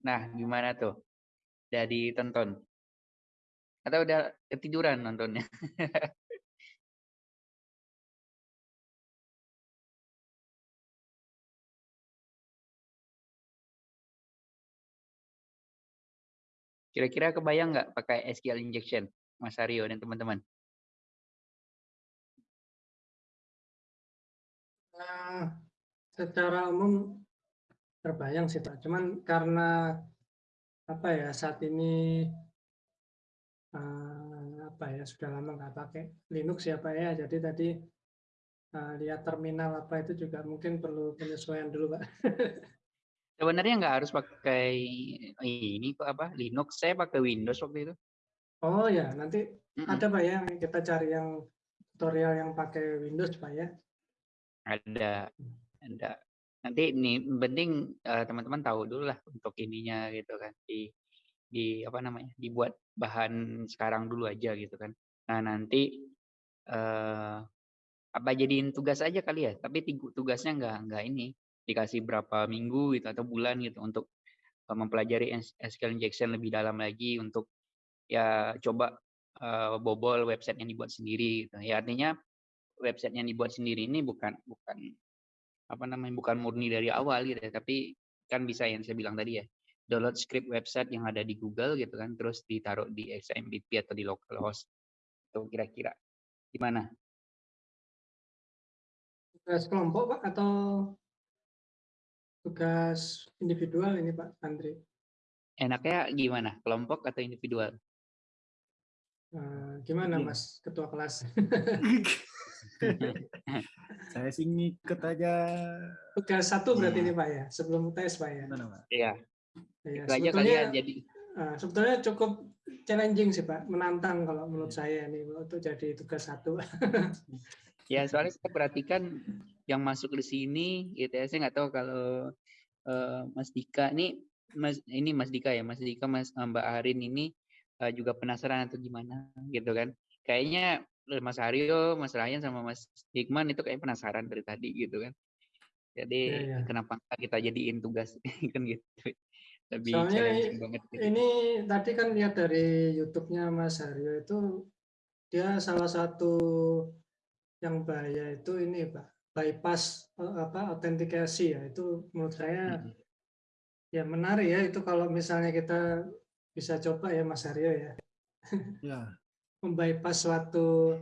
Nah, gimana tuh? Udah ditonton? Atau udah ketiduran nontonnya? Kira-kira kebayang nggak pakai SQL injection, Mas Aryo dan teman-teman? Nah, secara umum terbayang sih Pak. Cuman karena apa ya saat ini uh, apa ya sudah lama nggak pakai Linux ya Pak ya. Jadi tadi uh, lihat terminal apa itu juga mungkin perlu penyesuaian dulu Pak. Sebenarnya nggak harus pakai ini kok apa Linux. Saya pakai Windows waktu itu. Oh ya nanti mm -mm. ada Pak ya kita cari yang tutorial yang pakai Windows Pak ya. Ada, ada nanti ini penting uh, teman-teman tahu dulu lah untuk ininya gitu kan di di apa namanya dibuat bahan sekarang dulu aja gitu kan nah nanti uh, apa jadiin tugas aja kali ya tapi tugasnya nggak nggak ini dikasih berapa minggu gitu atau bulan gitu untuk uh, mempelajari SQL injection lebih dalam lagi untuk ya coba uh, bobol website yang dibuat sendiri gitu. ya artinya website yang dibuat sendiri ini bukan bukan apa namanya bukan murni dari awal gitu tapi kan bisa yang saya bilang tadi ya download script website yang ada di Google gitu kan terus ditaruh di XMPP atau di localhost Tuh kira-kira gimana? Tugas kelompok Pak atau tugas individual ini Pak Andri? Enaknya gimana? Kelompok atau individual? Eh, gimana Iya. Mas Ketua kelas? Saya sih ngikut aja. Tugas satu berarti Iya. ini Pak ya, sebelum tes Pak ya. Iya, Iya, itu aja kali ya. sebetulnya Jadi eh, sebetulnya cukup challenging sih Pak, menantang kalau menurut saya ini untuk jadi tugas satu. ya soalnya saya perhatikan yang masuk di sini, gitu ya. Saya nggak tahu kalau eh, Mas Dika nih, Mas ini Mas Dika ya, Mas Dika, Mas eh, Mbak Arin ini eh, juga penasaran atau gimana, gitu kan? Kayaknya Mas Aryo, Mas Ryan sama Mas Hikman itu kayak penasaran dari tadi gitu kan. Jadi Iya, iya. kenapa kita jadiin tugas kan gitu. Lebih Soalnya challenging banget gitu. Ini tadi kan lihat dari YouTube-nya Mas Haryo itu dia salah satu yang bahaya itu ini Pak, bypass eh, apa autentikasi ya. Itu menurut saya Mm-mm. ya menarik ya itu kalau misalnya kita bisa coba ya Mas Haryo ya. Ya. Membypass suatu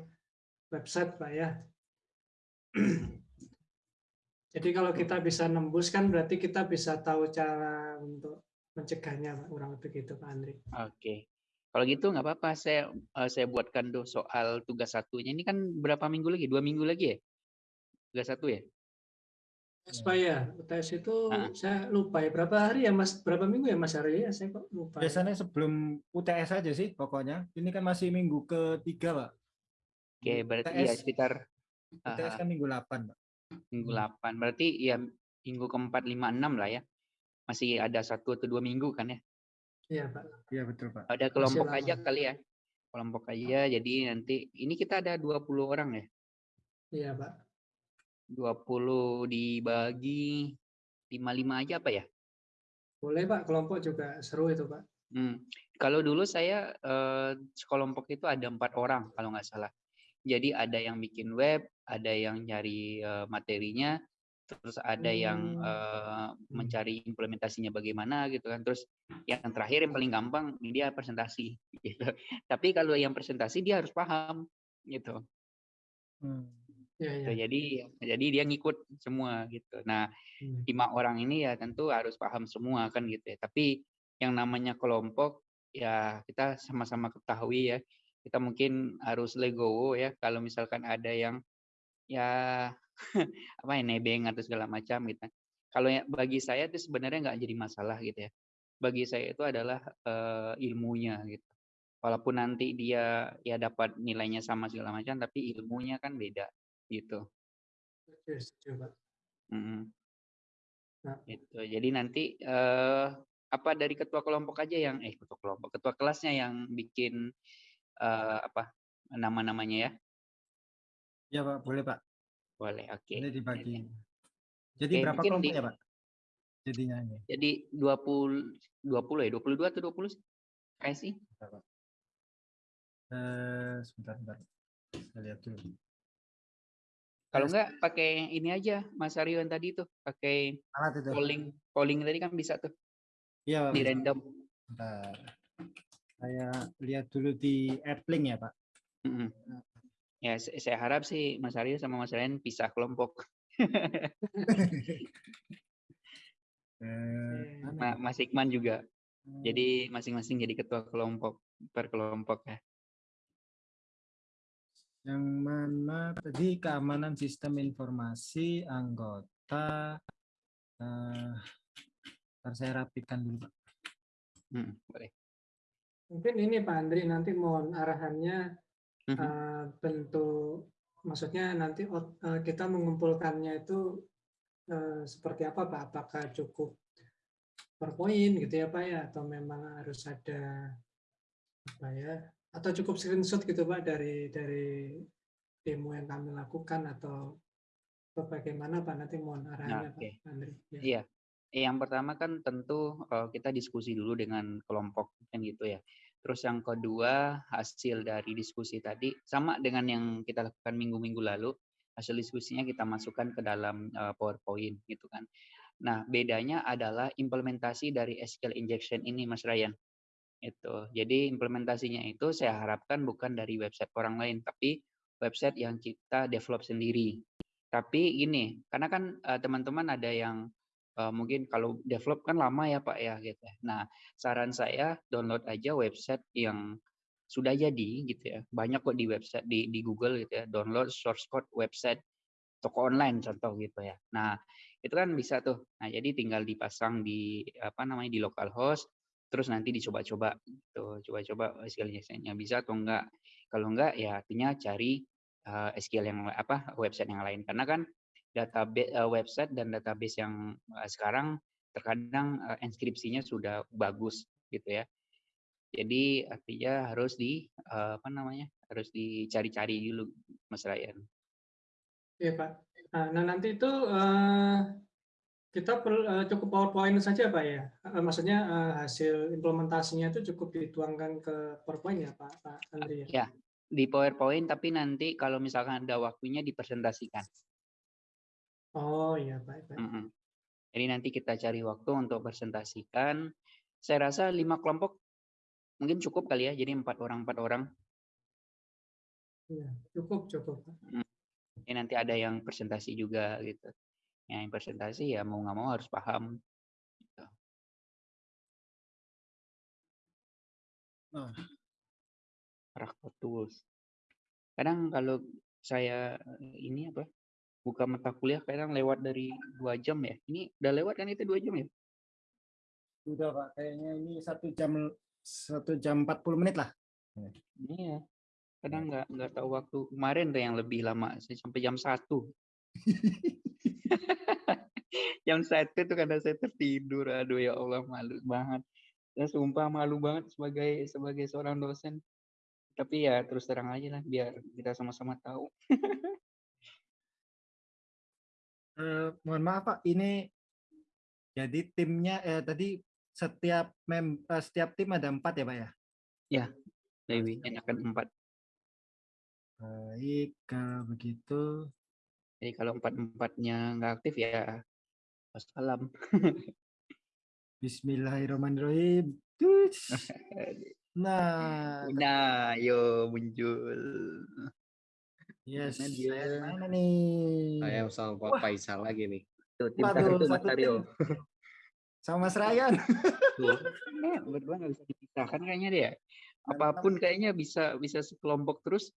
website Pak ya. Jadi kalau kita bisa nembus kan berarti kita bisa tahu cara untuk mencegahnya Pak, kurang lebih gitu Pak Andri. Oke. Kalau gitu nggak apa-apa, saya eh, saya buatkan tuh soal tugas satunya. Ini kan berapa minggu lagi? Dua minggu lagi ya? Tugas satu ya? UTS Pak ya, UTS itu Ah. saya lupa ya berapa hari ya Mas, berapa minggu ya Mas Haryo ya, saya kok lupa. ya. Biasanya sebelum UTS aja sih pokoknya. Ini kan masih minggu ketiga, Pak. Oke, berarti ya UTS, sekitar UTS ah, kan minggu 8, Pak. minggu 8. Berarti ya minggu keempat, lima, enam lah ya. Masih ada satu atau dua minggu kan ya? Iya Pak. Iya, betul, Pak. Ada kelompok aja kali ya. Kelompok aja, jadi nanti ini kita ada 20 orang ya. Iya Pak. 20 dibagi 55 aja apa ya? Boleh Pak, kelompok juga seru itu Pak. Hmm. Kalau dulu saya eh, sekelompok itu ada empat orang kalau nggak salah. Jadi ada yang bikin web, ada yang nyari eh, materinya, terus ada yang Hmm. eh, mencari implementasinya bagaimana gitu kan. Terus yang terakhir yang paling gampang dia presentasi gitu. Tapi kalau yang presentasi dia harus paham gitu. Hmm. Gitu. iya. Jadi jadi dia ngikut semua gitu. Nah Hmm. lima orang ini ya tentu harus paham semua kan gitu ya. Tapi yang namanya kelompok ya kita sama-sama ketahui ya. Kita mungkin harus legowo ya kalau misalkan ada yang ya apa ya nebeng atau segala macam gitu. Kalau ya, bagi saya itu sebenarnya nggak jadi masalah gitu ya. Bagi saya itu adalah eh, ilmunya gitu. Walaupun nanti dia ya dapat nilainya sama segala macam, tapi ilmunya kan beda gitu. Setuju, Pak. Mm-mm. Nah. Gitu. Jadi nanti eh apa dari ketua kelompok aja yang eh ketua kelompok, ketua kelasnya yang bikin eh apa nama-namanya ya? Ya, Pak, boleh, Pak. Boleh, oke. Ini dibagi. Jadi Oke, berapa kelompok di- ya, Pak? Jadinya ini. Jadi 20 20 ya, 22 atau 20 sih? Kayak sih. Eh, sebentar, sebentar. Saya lihat dulu. Kalau enggak pakai ini aja Mas Aryo yang tadi tuh, pakai Alat itu. polling. Polling tadi kan bisa tuh Iya, Pak. di random. Bentar. Saya lihat dulu di Appling ya, Pak. Mm-mm. Ya, se- saya harap sih Mas Aryo sama Mas Ryan pisah kelompok. Eh, mana Ma- Mas Ikman juga. ya? Jadi masing-masing jadi ketua kelompok per kelompok ya. Yang mana tadi keamanan sistem informasi anggota. Eh, ntar saya rapikan dulu, Pak. Mm, boleh. Mungkin ini Pak Andri nanti mohon arahannya eh, bentuk maksudnya nanti eh, kita mengumpulkannya itu eh, seperti apa Pak? Apakah cukup PowerPoint gitu ya Pak ya atau memang harus ada apa ya? Atau cukup screenshot gitu Pak dari dari demo yang kami lakukan atau atau bagaimana Pak nanti mohon arahannya oke. Pak Andri. Ya. Iya. Yang pertama kan tentu eh, kita diskusi dulu dengan kelompok kan gitu ya. Terus yang kedua hasil dari diskusi tadi sama dengan yang kita lakukan minggu-minggu lalu. Hasil diskusinya kita masukkan ke dalam eh, PowerPoint gitu kan. Nah bedanya adalah implementasi dari SQL injection ini Mas Ryan. Itu. Jadi implementasinya itu saya harapkan bukan dari website orang lain, tapi website yang kita develop sendiri. Tapi ini, karena kan uh, teman-teman ada yang uh, mungkin kalau develop kan lama ya Pak ya gitu. ya. Nah, saran saya download aja website yang sudah jadi gitu ya. Banyak kok di website di di Google gitu ya, download source code website toko online contoh gitu ya. Nah, itu kan bisa tuh. Nah, jadi tinggal dipasang di apa namanya di localhost terus nanti dicoba-coba gitu. Coba-coba SQL injection-nya bisa atau enggak. Kalau enggak ya artinya cari uh, SQL yang apa website yang lain karena kan database uh, website dan database yang uh, sekarang terkadang uh, inskripsinya sudah bagus gitu ya. Jadi artinya harus di uh, apa namanya? harus dicari-cari dulu Mas Ryan. Iya Pak. Nah, nah nanti itu uh, kita perlu uh, cukup PowerPoint saja Pak ya. Uh, maksudnya uh, hasil implementasinya itu cukup dituangkan ke PowerPoint ya Pak, Pak Andri ya. Ya, di PowerPoint tapi nanti kalau misalkan ada waktunya dipresentasikan. Oh iya baik baik. Mm -mm. Jadi nanti kita cari waktu untuk presentasikan. Saya rasa lima kelompok mungkin cukup kali ya. Jadi empat orang empat orang. Iya cukup cukup. Mm. Ini nanti ada yang presentasi juga gitu. Yang presentasi ya mau nggak mau harus paham. Gitu. Oh. Rakot tools. Kadang kalau saya ini apa buka mata kuliah kadang lewat dari dua jam ya. Ini udah lewat kan itu dua jam ya? Sudah Pak, kayaknya ini satu jam satu jam 40 menit lah. Iya. Kadang nggak nggak tahu waktu kemarin tuh yang lebih lama saya sampai jam satu. jam satu tuh karena saya tertidur. Aduh ya Allah malu banget. Saya sumpah malu banget sebagai sebagai seorang dosen. Tapi ya terus terang aja lah biar kita sama-sama tahu. uh, mohon maaf Pak, ini jadi timnya eh, tadi setiap mem uh, setiap tim ada empat ya Pak ya? Ya, lebih enakan empat. Baik, kalau begitu. Jadi kalau empat-empatnya nggak aktif ya wassalam. Bismillahirrahmanirrahim. Nah, nah, yo muncul. Yes, Mana dia? saya mana nih? Saya sama Pak Faisal lagi nih. Tuh, tim Waduh, satu Mas Aryo. Sama Mas Ryan. Tuh. Berdua nggak bisa dipisahkan kayaknya dia. Apa pun kayaknya bisa bisa sekelompok terus.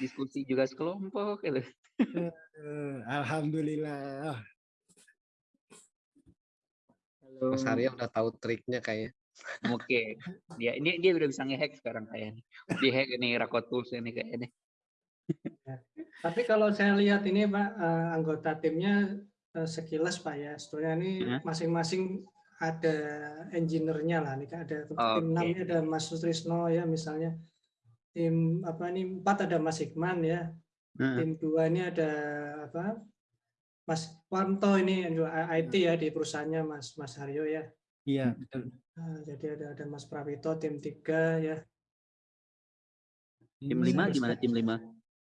Diskusi juga sekelompok gitu. Eh, Alhamdulillah. Halo. Mas Arya udah tahu triknya kayaknya. Oke. Dia ini dia udah bisa ngehack sekarang kayaknya. Di hack ini Rakot Tools ini kayaknya. Tapi kalau saya lihat ini Pak eh, anggota timnya eh, sekilas Pak ya, sebetulnya ini masing-masing ada engineer-nya lah. Ini kan ada tim Oke. 6 ini ada Mas Sutrisno ya misalnya. Tim apa ini empat ada Mas Hikman ya. Heeh. Tim dua ini ada apa? Mas Wanto ini juga IT ya di perusahaannya Mas Mas Haryo ya. Iya, betul. Nah, jadi ada ada Mas Pravito tim tiga ya. Tim lima gimana tim lima?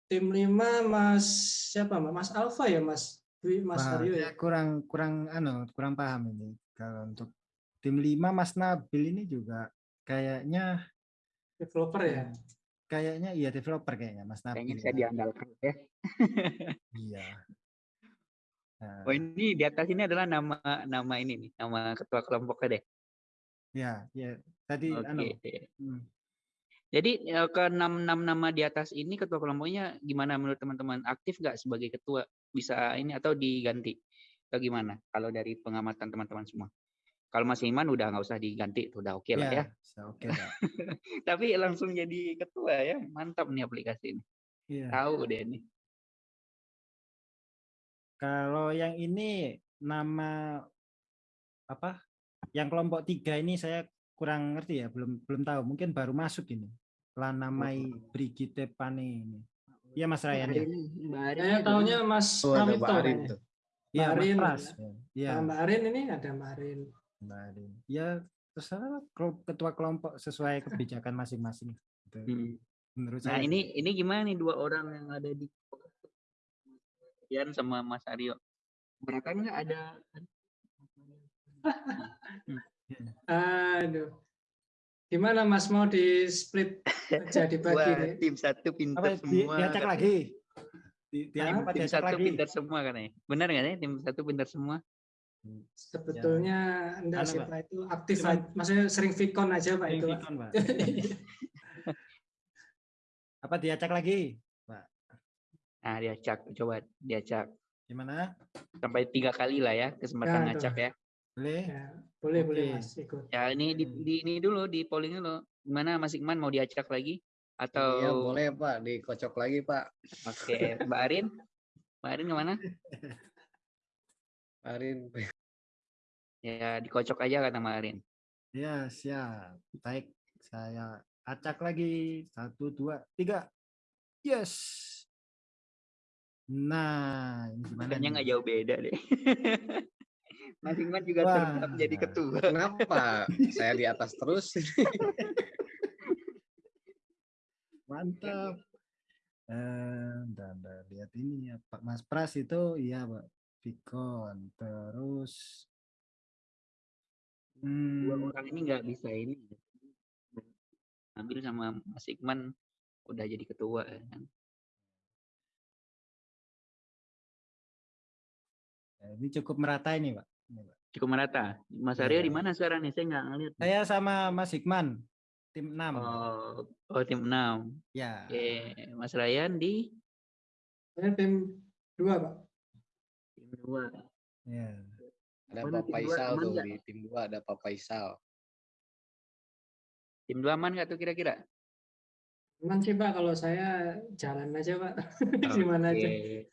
Tim lima Mas siapa Mas? Alfa ya Mas? Dwi Mas Wah, Haryo ya. kurang kurang anu, kurang paham ini. Kalau untuk tim 5 Mas Nabil ini juga kayaknya Developer ya. Kayaknya iya developer kayaknya Mas Nabil. Kayaknya saya ya. diandalkan ya. Iya. Nah, Oh ini di atas ini adalah nama nama ini nih, nama ketua kelompoknya deh. ya, ya. Tadi Oke. anu, hmm, Jadi eh, ke enam enam nama di atas ini ketua kelompoknya gimana menurut teman-teman? Aktif nggak sebagai ketua? Bisa ini atau diganti? Atau gimana? Kalau dari pengamatan teman-teman semua. Kalau Mas Iman udah nggak usah diganti, tuh udah oke lah ya. bisa oke Pak. Tapi langsung jadi ketua ya, mantap nih aplikasi ini. Iya. Tahu deh nih. Kalau yang ini nama apa? Yang kelompok tiga ini saya kurang ngerti ya, belum belum tahu. Mungkin baru masuk ini. Lanamai Brigitte Pane ini. Iya Mas Ryan ya. Mbak Saya tahunya Mas kayaknya. tuh. Iya Mas Arin, Pras. ya. Iya. Mbak Arin ini ada Mbak Arin. Mbak Arin. Ya terserah ketua kelompok sesuai kebijakan masing-masing. Gitu. Hmm. Menurut Nah saya. ini ini gimana nih dua orang yang ada di Ian sama Mas Aryo? Mereka nggak ada Aduh. Gimana Mas mau di split aja dibagi Wah, nih? tim satu pintar Apa di, semua. diacak lagi? Di, di Tim diacak satu lagi? pintar semua katanya. Benar nggak sih tim satu pintar semua? Sebetulnya enggak Anu, sih Pak. Pak itu aktif Cuman- maksudnya sering vicon aja Pak Sering itu. Pak. Vicon, Pak. Apa diacak lagi? Nah, diacak, coba diacak Gimana? sampai tiga kali lah ya kesempatan Ya, ngacak ya. Boleh? Ya, boleh boleh. Mas ikut. Ya ini di, Hmm. di ini dulu di polling dulu. Gimana Mas Ikman mau diacak lagi atau Iya boleh Pak, dikocok lagi Pak. Oke, Mbak Arin? Mbak Arin ke mana? Arin. Ya dikocok aja kata Mbak Arin. Ya, siap. Baik, saya acak lagi. Satu, dua, tiga. Yes. Nah, ini gimana nih? nggak jauh beda deh. Mas Ikman juga Wah. tetap jadi ketua. Kenapa? Saya di atas terus. Mantap. Eh, dan dan lihat ini ya, Pak Mas Pras itu iya, Pak. Vicon. Terus Dua hmm, orang ini nggak bisa ini. Ambil sama Mas Ikman udah jadi ketua kan. ya, ini cukup merata ini, Pak. Ini, Pak. Cukup merata. Mas Iya. Arya di mana sekarang nih? Saya nggak ngeliat. Saya sama Mas Hikman, tim 6. Oh, oh tim 6. Ya. Oke, Mas Ryan di Saya tim dua Pak. 2. Ya. Ada Mana Pak dua Faisal tuh di tim 2 ada Pak Faisal. Tim 2 aman nggak tuh kira-kira? Aman sih Pak kalau saya jalan aja Pak. Di mana aja. Oke.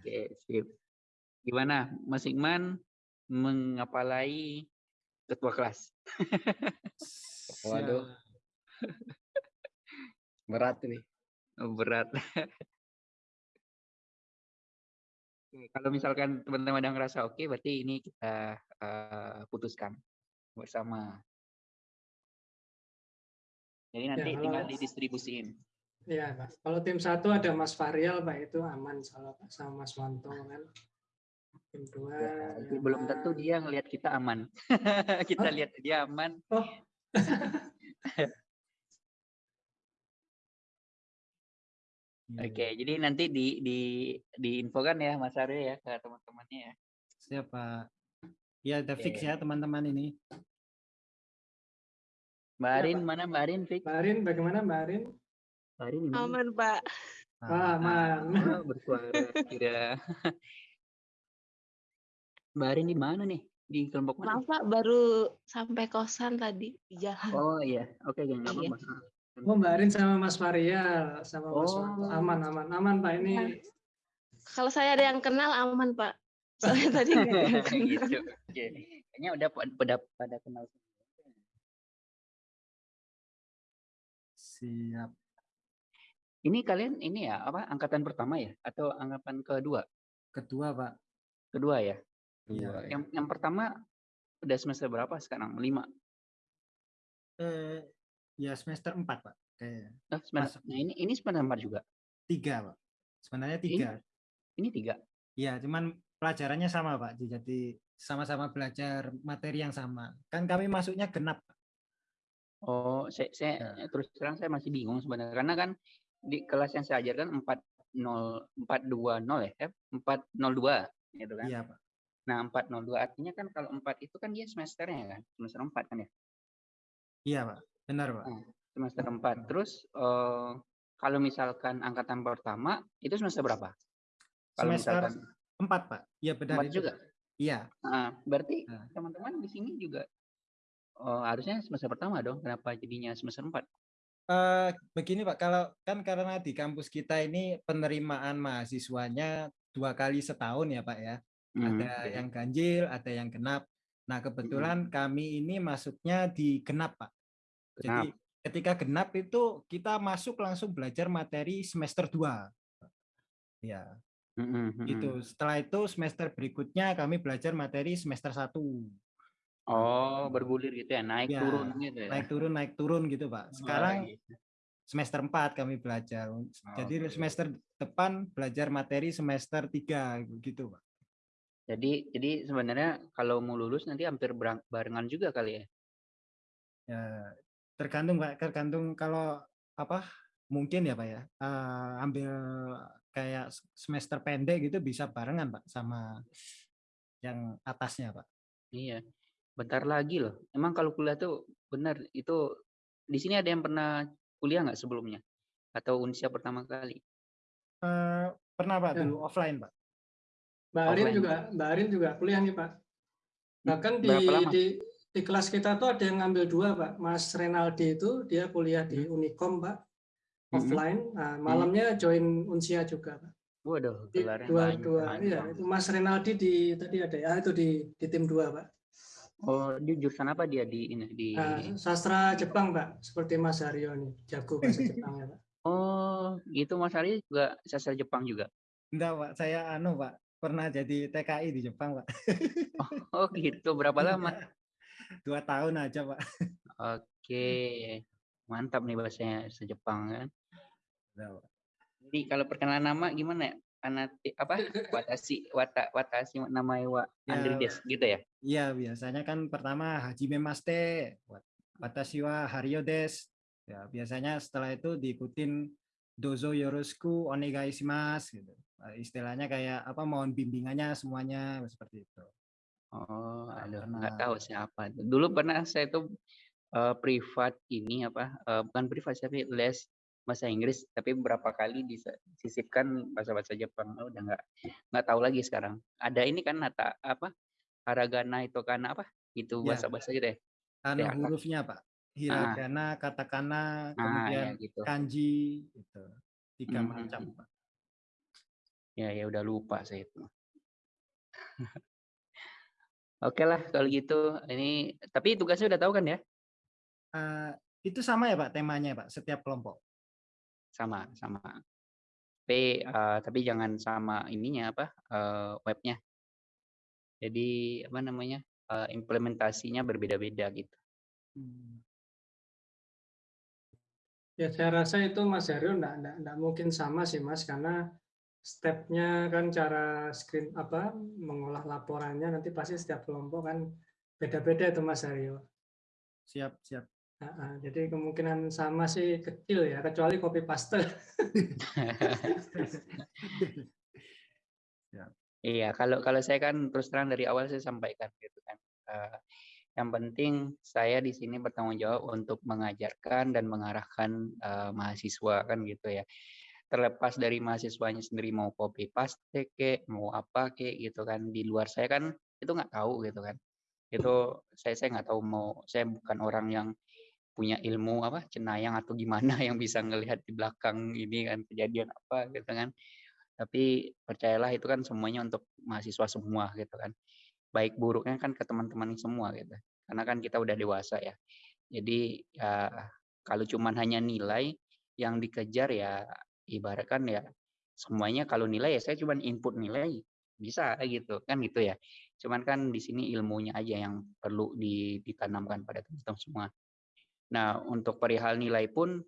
Oke, sip. Gimana Mas Ikman mengapalai ketua kelas? Waduh. Berat ini. Oh, berat. Oke, Kalau misalkan teman-teman ada ngerasa oke, berarti ini kita eh, putuskan bersama. Jadi nanti kalau- tinggal didistribusiin. Iya Pak. Kalau tim satu ada Mas Varial Pak itu aman Pak sama Mas Wanto kan. Tim dua. Ya, ya, belum tentu dia ngelihat kita aman. kita Oh. lihat dia aman. Oh. Iya. Oke, jadi nanti di di diinfokan ya Mas Aryo ya ke teman-temannya ya. Siapa? Ya, udah fix Oke. ya teman-teman ini. Mbak Ya, Arin Pak. mana Mbak Arin? Fik? Mbak Arin bagaimana Mbak Arin? Mbak Arin di mana? Aman, Pak. Wah, aman. Oh, bersuara kira. Mbak Arin di mana nih? Di kelompok mana? Maaf, Pak, baru sampai kosan tadi di jalan. Oh iya, oke okay, nggak Iya. Oh Mbak Arin sama Mas Varial sama Mas Wanto. Oh. Aman aman aman Pak ini. Iya. Kalau saya ada yang kenal aman, Pak. Soalnya tadi gitu. Oke. Kayaknya udah pada pada, kenal semua. Siap. Ini kalian ini ya apa angkatan pertama ya atau angkatan kedua? Kedua, Pak. Kedua ya. Iya. Ya. Yang yang pertama udah semester berapa sekarang? Lima. Eh, ya semester 4, Pak. Kayaknya. Oh, semester, nah ini ini semester empat juga. Tiga, Pak. Sebenarnya tiga. Ini tiga. Iya, cuman pelajarannya sama, Pak. Jadi sama-sama belajar materi yang sama. Kan kami masuknya genap. Pak. Oh, saya, saya Ya. terus terang saya masih bingung sebenarnya karena kan di kelas yang saya ajarkan 40 420 ya, eh, 402 gitu kan. Iya, Pak. Nah, 402 artinya kan kalau 4 itu kan dia semesternya kan, semester 4 kan ya. Iya, Pak. Benar, Pak. Oh. Semester 4. Terus eh, kalau misalkan angkatan pertama itu semester berapa? Kalau Semester misalkan Empat, Pak. Iya, benar 4 itu. juga. Iya. Nah, berarti Nah. teman-teman di sini juga oh, harusnya semester pertama dong. Kenapa jadinya semester 4? Eh, begini Pak, kalau kan karena di kampus kita ini penerimaan mahasiswanya dua kali setahun ya Pak ya. Hmm, Ada yang ganjil, ada yang genap. Nah kebetulan kami ini masuknya di genap Pak. Jadi ketika genap itu kita masuk langsung belajar materi semester 2. Ya, Mm, mm. Setelah itu semester berikutnya kami belajar materi semester 1. Oh, bergulir gitu ya, naik Ya, turun gitu ya. Naik turun, naik turun gitu Pak. Sekarang Oh, gitu. semester 4 kami belajar. Jadi Oke. semester depan belajar materi semester 3 gitu, Pak. Jadi jadi sebenarnya kalau mau lulus nanti hampir barengan juga kali ya. Ya, tergantung Pak, tergantung kalau apa mungkin ya Pak ya eh, ambil kayak semester pendek gitu bisa barengan Pak sama yang atasnya Pak. Iya. Bentar lagi loh. Emang kalau kuliah tuh benar itu di sini ada yang pernah kuliah nggak sebelumnya? Atau unsia pertama kali? Eh, pernah Pak Ya. dulu offline Pak. Mbak Arin juga Mbak Arin juga kuliah nih Pak. Bahkan di, di di kelas kita tuh ada yang ngambil dua Pak. Mas Renaldi itu dia kuliah di Hmm. Unicom Pak Mm-mm. offline. Nah, malamnya join Unsia juga Pak. Waduh, gelarnya dua banyak. dua iya panjang. itu Mas Renaldi di tadi ada ya itu di di tim dua Pak. Oh, di jurusan apa dia di ini di Nah, sastra Jepang Pak seperti Mas Haryo nih jago bahasa Jepang ya Pak. Oh, itu Mas Ari juga sastra Jepang juga. Enggak Pak, saya anu Pak, pernah jadi TKI di Jepang Pak. Oh, gitu. Berapa lama? Dua tahun aja Pak. Oke. Mantap nih bahasanya bahasa Jepang kan. Pak. Jadi kalau perkenalan nama gimana ya? Anati, apa? Watashi, wata, watashi nama wa Ya. Gitu ya? Iya, biasanya kan pertama Hajime Maste, wat- watashi wa Haryo des. Ya, biasanya setelah itu diikutin dozo yoroshiku onegai shimasu gitu. Istilahnya kayak apa mohon bimbingannya semuanya seperti itu. Oh, aduh, pernah. nggak tahu siapa. itu. Dulu pernah saya tuh eh, privat ini apa? eh, bukan privat tapi les bahasa Inggris, tapi beberapa kali disisipkan bahasa-bahasa Jepang. Oh, udah nggak nggak tahu lagi sekarang. Ada ini kan nata apa? Haragana itu kan apa? Itu Ya. bahasa-bahasa gitu ya? Anu Ya, hurufnya Pak. Hiragana, katakana, Ah, ya kemudian gitu. kanji gitu. Tiga Hmm. macam Pak. Ya, ya udah lupa saya itu. Oke lah kalau gitu. Ini tapi tugasnya udah tahu kan ya? Eh, itu sama ya Pak temanya Pak setiap kelompok. Sama, sama. Tapi eh, tapi jangan sama ininya apa? eh, webnya. Jadi apa namanya? eh, implementasinya berbeda-beda gitu. Ya saya rasa itu Mas Haryo enggak, enggak, enggak mungkin sama sih Mas karena stepnya kan cara screen apa mengolah laporannya nanti pasti setiap kelompok kan beda-beda itu Mas Haryo. Siap, siap. Ah, ah, jadi kemungkinan sama sih kecil ya kecuali copy paste. Iya, kalau kalau saya kan terus terang dari awal saya sampaikan gitu kan. eh, yang penting saya di sini bertanggung jawab untuk mengajarkan dan mengarahkan eh, mahasiswa kan gitu ya. Terlepas dari mahasiswanya sendiri mau copy paste ke, mau apa ke gitu kan. Di luar saya kan itu nggak tahu gitu kan. Itu saya saya nggak tahu mau saya bukan orang yang punya ilmu apa cenayang atau gimana yang bisa ngelihat di belakang ini kan kejadian apa gitu kan tapi percayalah itu kan semuanya untuk mahasiswa semua gitu kan baik buruknya kan ke teman-teman semua gitu karena kan kita udah dewasa ya jadi ya kalau cuman hanya nilai yang dikejar ya ibaratkan ya semuanya kalau nilai ya saya cuman input nilai bisa gitu kan gitu ya. Cuman kan di sini ilmunya aja yang perlu di- ditanamkan pada teman-teman semua. Nah untuk perihal nilai pun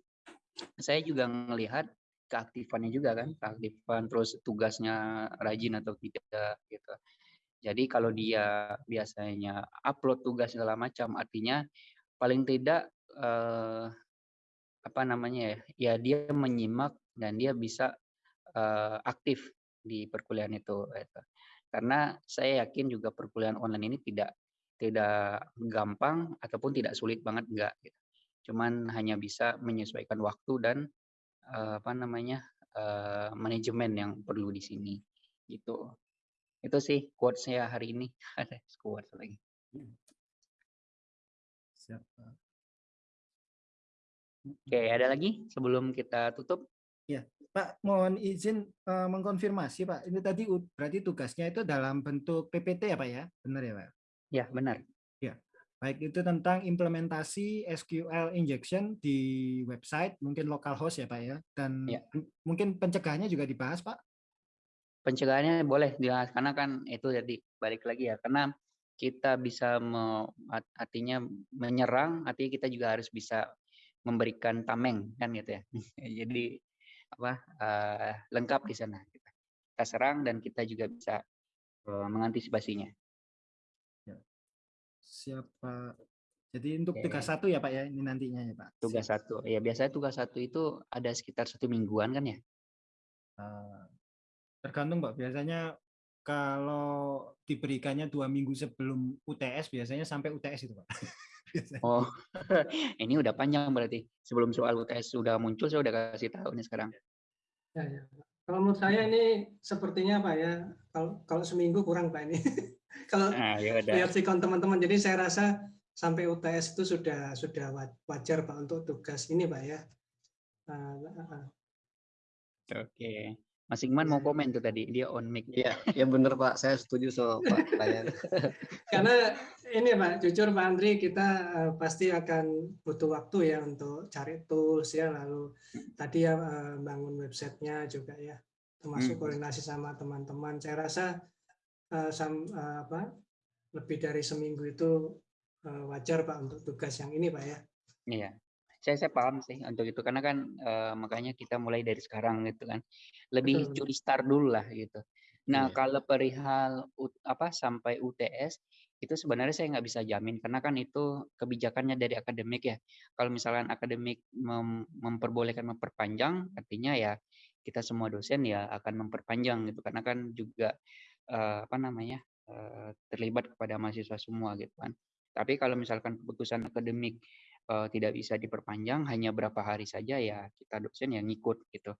saya juga melihat keaktifannya juga kan keaktifan terus tugasnya rajin atau tidak gitu. Jadi kalau dia biasanya upload tugas segala macam artinya paling tidak eh, apa namanya ya ya dia menyimak dan dia bisa eh, aktif di perkuliahan itu gitu. karena saya yakin juga perkuliahan online ini tidak tidak gampang ataupun tidak sulit banget enggak gitu. cuman hanya bisa menyesuaikan waktu dan eh, apa namanya eh, manajemen yang perlu di sini gitu itu sih quotes saya hari ini ada quotes lagi Siap. Pak. oke ada lagi sebelum kita tutup Pak, mohon izin eh, mengkonfirmasi Pak. Ini tadi berarti tugasnya itu dalam bentuk PPT ya Pak ya? Benar ya Pak? ya benar Baik itu tentang implementasi SQL injection di website, mungkin localhost ya Pak ya? Dan Ya. mungkin pencegahannya juga dibahas Pak? pencegahannya boleh dibahas karena kan itu jadi balik lagi ya karena kita bisa me- art- artinya menyerang artinya kita juga harus bisa memberikan tameng kan gitu ya jadi apa eh, lengkap di sana kita kita serang dan kita juga bisa eh, mengantisipasinya Siapa? Jadi untuk Oke. tugas satu ya Pak ya ini nantinya ya Pak. Tugas Siap. satu. Ya biasanya tugas satu itu ada sekitar satu mingguan kan ya? Eh, tergantung Pak. Biasanya kalau diberikannya dua minggu sebelum UTS biasanya sampai UTS itu Pak. Oh, ini udah panjang berarti. Sebelum soal UTS sudah muncul, saya udah kasih tahu nih sekarang. Ya, ya. Kalau menurut saya ini sepertinya Pak ya, kalau kalau seminggu kurang Pak ini. kalau Nah, lihat sikon teman-teman, jadi saya rasa sampai UTS itu sudah sudah wa- wajar Pak untuk tugas ini Pak ya. Uh, uh, uh. Oke. Mas Ingman mau komen tuh tadi, dia on mic. Iya, ya bener Pak. Saya setuju sama Pak Ryan. Karena ini Pak, jujur Pak Andri, kita eh, pasti akan butuh waktu ya untuk cari tools ya, lalu tadi ya eh, bangun websitenya juga ya, termasuk Hmm. koordinasi sama teman-teman. Saya rasa eh, sam- eh, apa lebih dari seminggu itu eh, wajar Pak untuk tugas yang ini Pak ya. Iya. Saya saya paham sih untuk itu karena kan eh, makanya kita mulai dari sekarang gitu kan. Lebih Betul. curi start dulu lah gitu. Nah, Iya. kalau perihal apa sampai UTS itu sebenarnya saya nggak bisa jamin karena kan itu kebijakannya dari akademik ya. Kalau misalkan akademik mem- memperbolehkan memperpanjang, artinya ya kita semua dosen ya akan memperpanjang gitu karena kan juga eh, apa namanya eh, terlibat kepada mahasiswa semua gitu kan. Tapi kalau misalkan keputusan akademik eh, tidak bisa diperpanjang hanya berapa hari saja ya kita dosen yang ngikut gitu.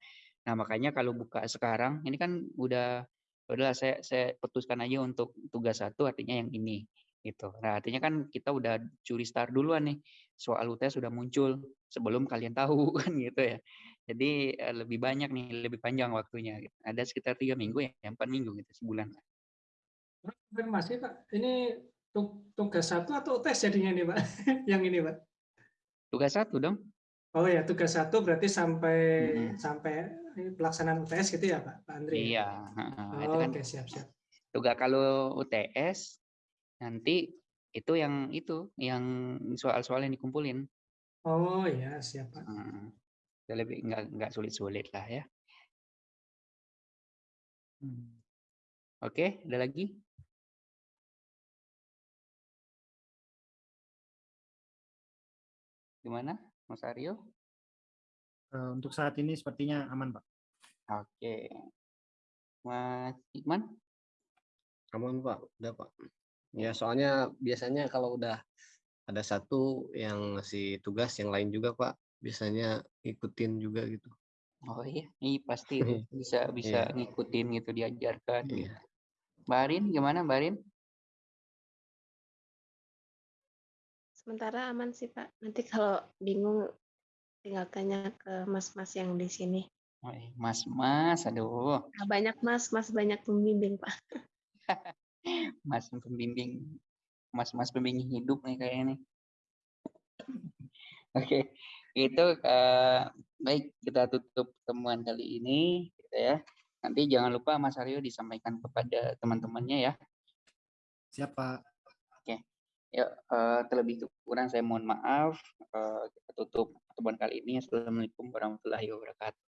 Nah makanya kalau buka sekarang ini kan udah udahlah saya saya putuskan aja untuk tugas satu artinya yang ini gitu. Nah artinya kan kita udah curi start duluan nih soal UTS sudah muncul sebelum kalian tahu kan gitu ya. Jadi eh, lebih banyak nih lebih panjang waktunya. Gitu. Ada sekitar tiga minggu ya empat minggu gitu sebulan. Konfirmasi Pak, ini tu- tugas satu atau tes jadinya nih Pak? yang ini Pak? Tugas satu dong. Oh ya, tugas satu berarti sampai Mm-mm. sampai pelaksanaan UTS gitu ya Pak, Pak Andri? Iya. heeh. Oh, itu kan Oke, siap-siap. tugas kalau UTS nanti itu yang itu yang soal-soal yang dikumpulin. Oh ya, siap Pak. Hmm, ya lebih nggak nggak sulit-sulit lah ya. Hmm. Oke, ada lagi? Gimana, Mas Aryo? Eh, untuk saat ini sepertinya aman Pak. Oke, Mas Iqman? Aman Pak, udah Pak. Ya soalnya biasanya kalau udah ada satu yang ngasih tugas yang lain juga Pak, biasanya ikutin juga gitu. Oh iya, ini pasti bisa bisa Iya. ngikutin gitu diajarkan. gitu. Iya. Mbak Arin, gimana Mbak Sementara aman sih Pak. Nanti kalau bingung tinggal tanya ke mas-mas yang di sini. Iya, Mas, Mas, aduh, Nah, banyak mas, mas banyak pembimbing Pak. Mas pembimbing, Mas-mas pembimbing hidup nih kayaknya nih. Oke, itu eh, baik kita tutup temuan kali ini, gitu ya. Nanti jangan lupa Mas Aryo disampaikan kepada teman-temannya ya. Siapa? Ya, eh, terlebih kurang saya mohon maaf. Eh, kita tutup pertemuan kali ini. Assalamualaikum warahmatullahi wabarakatuh.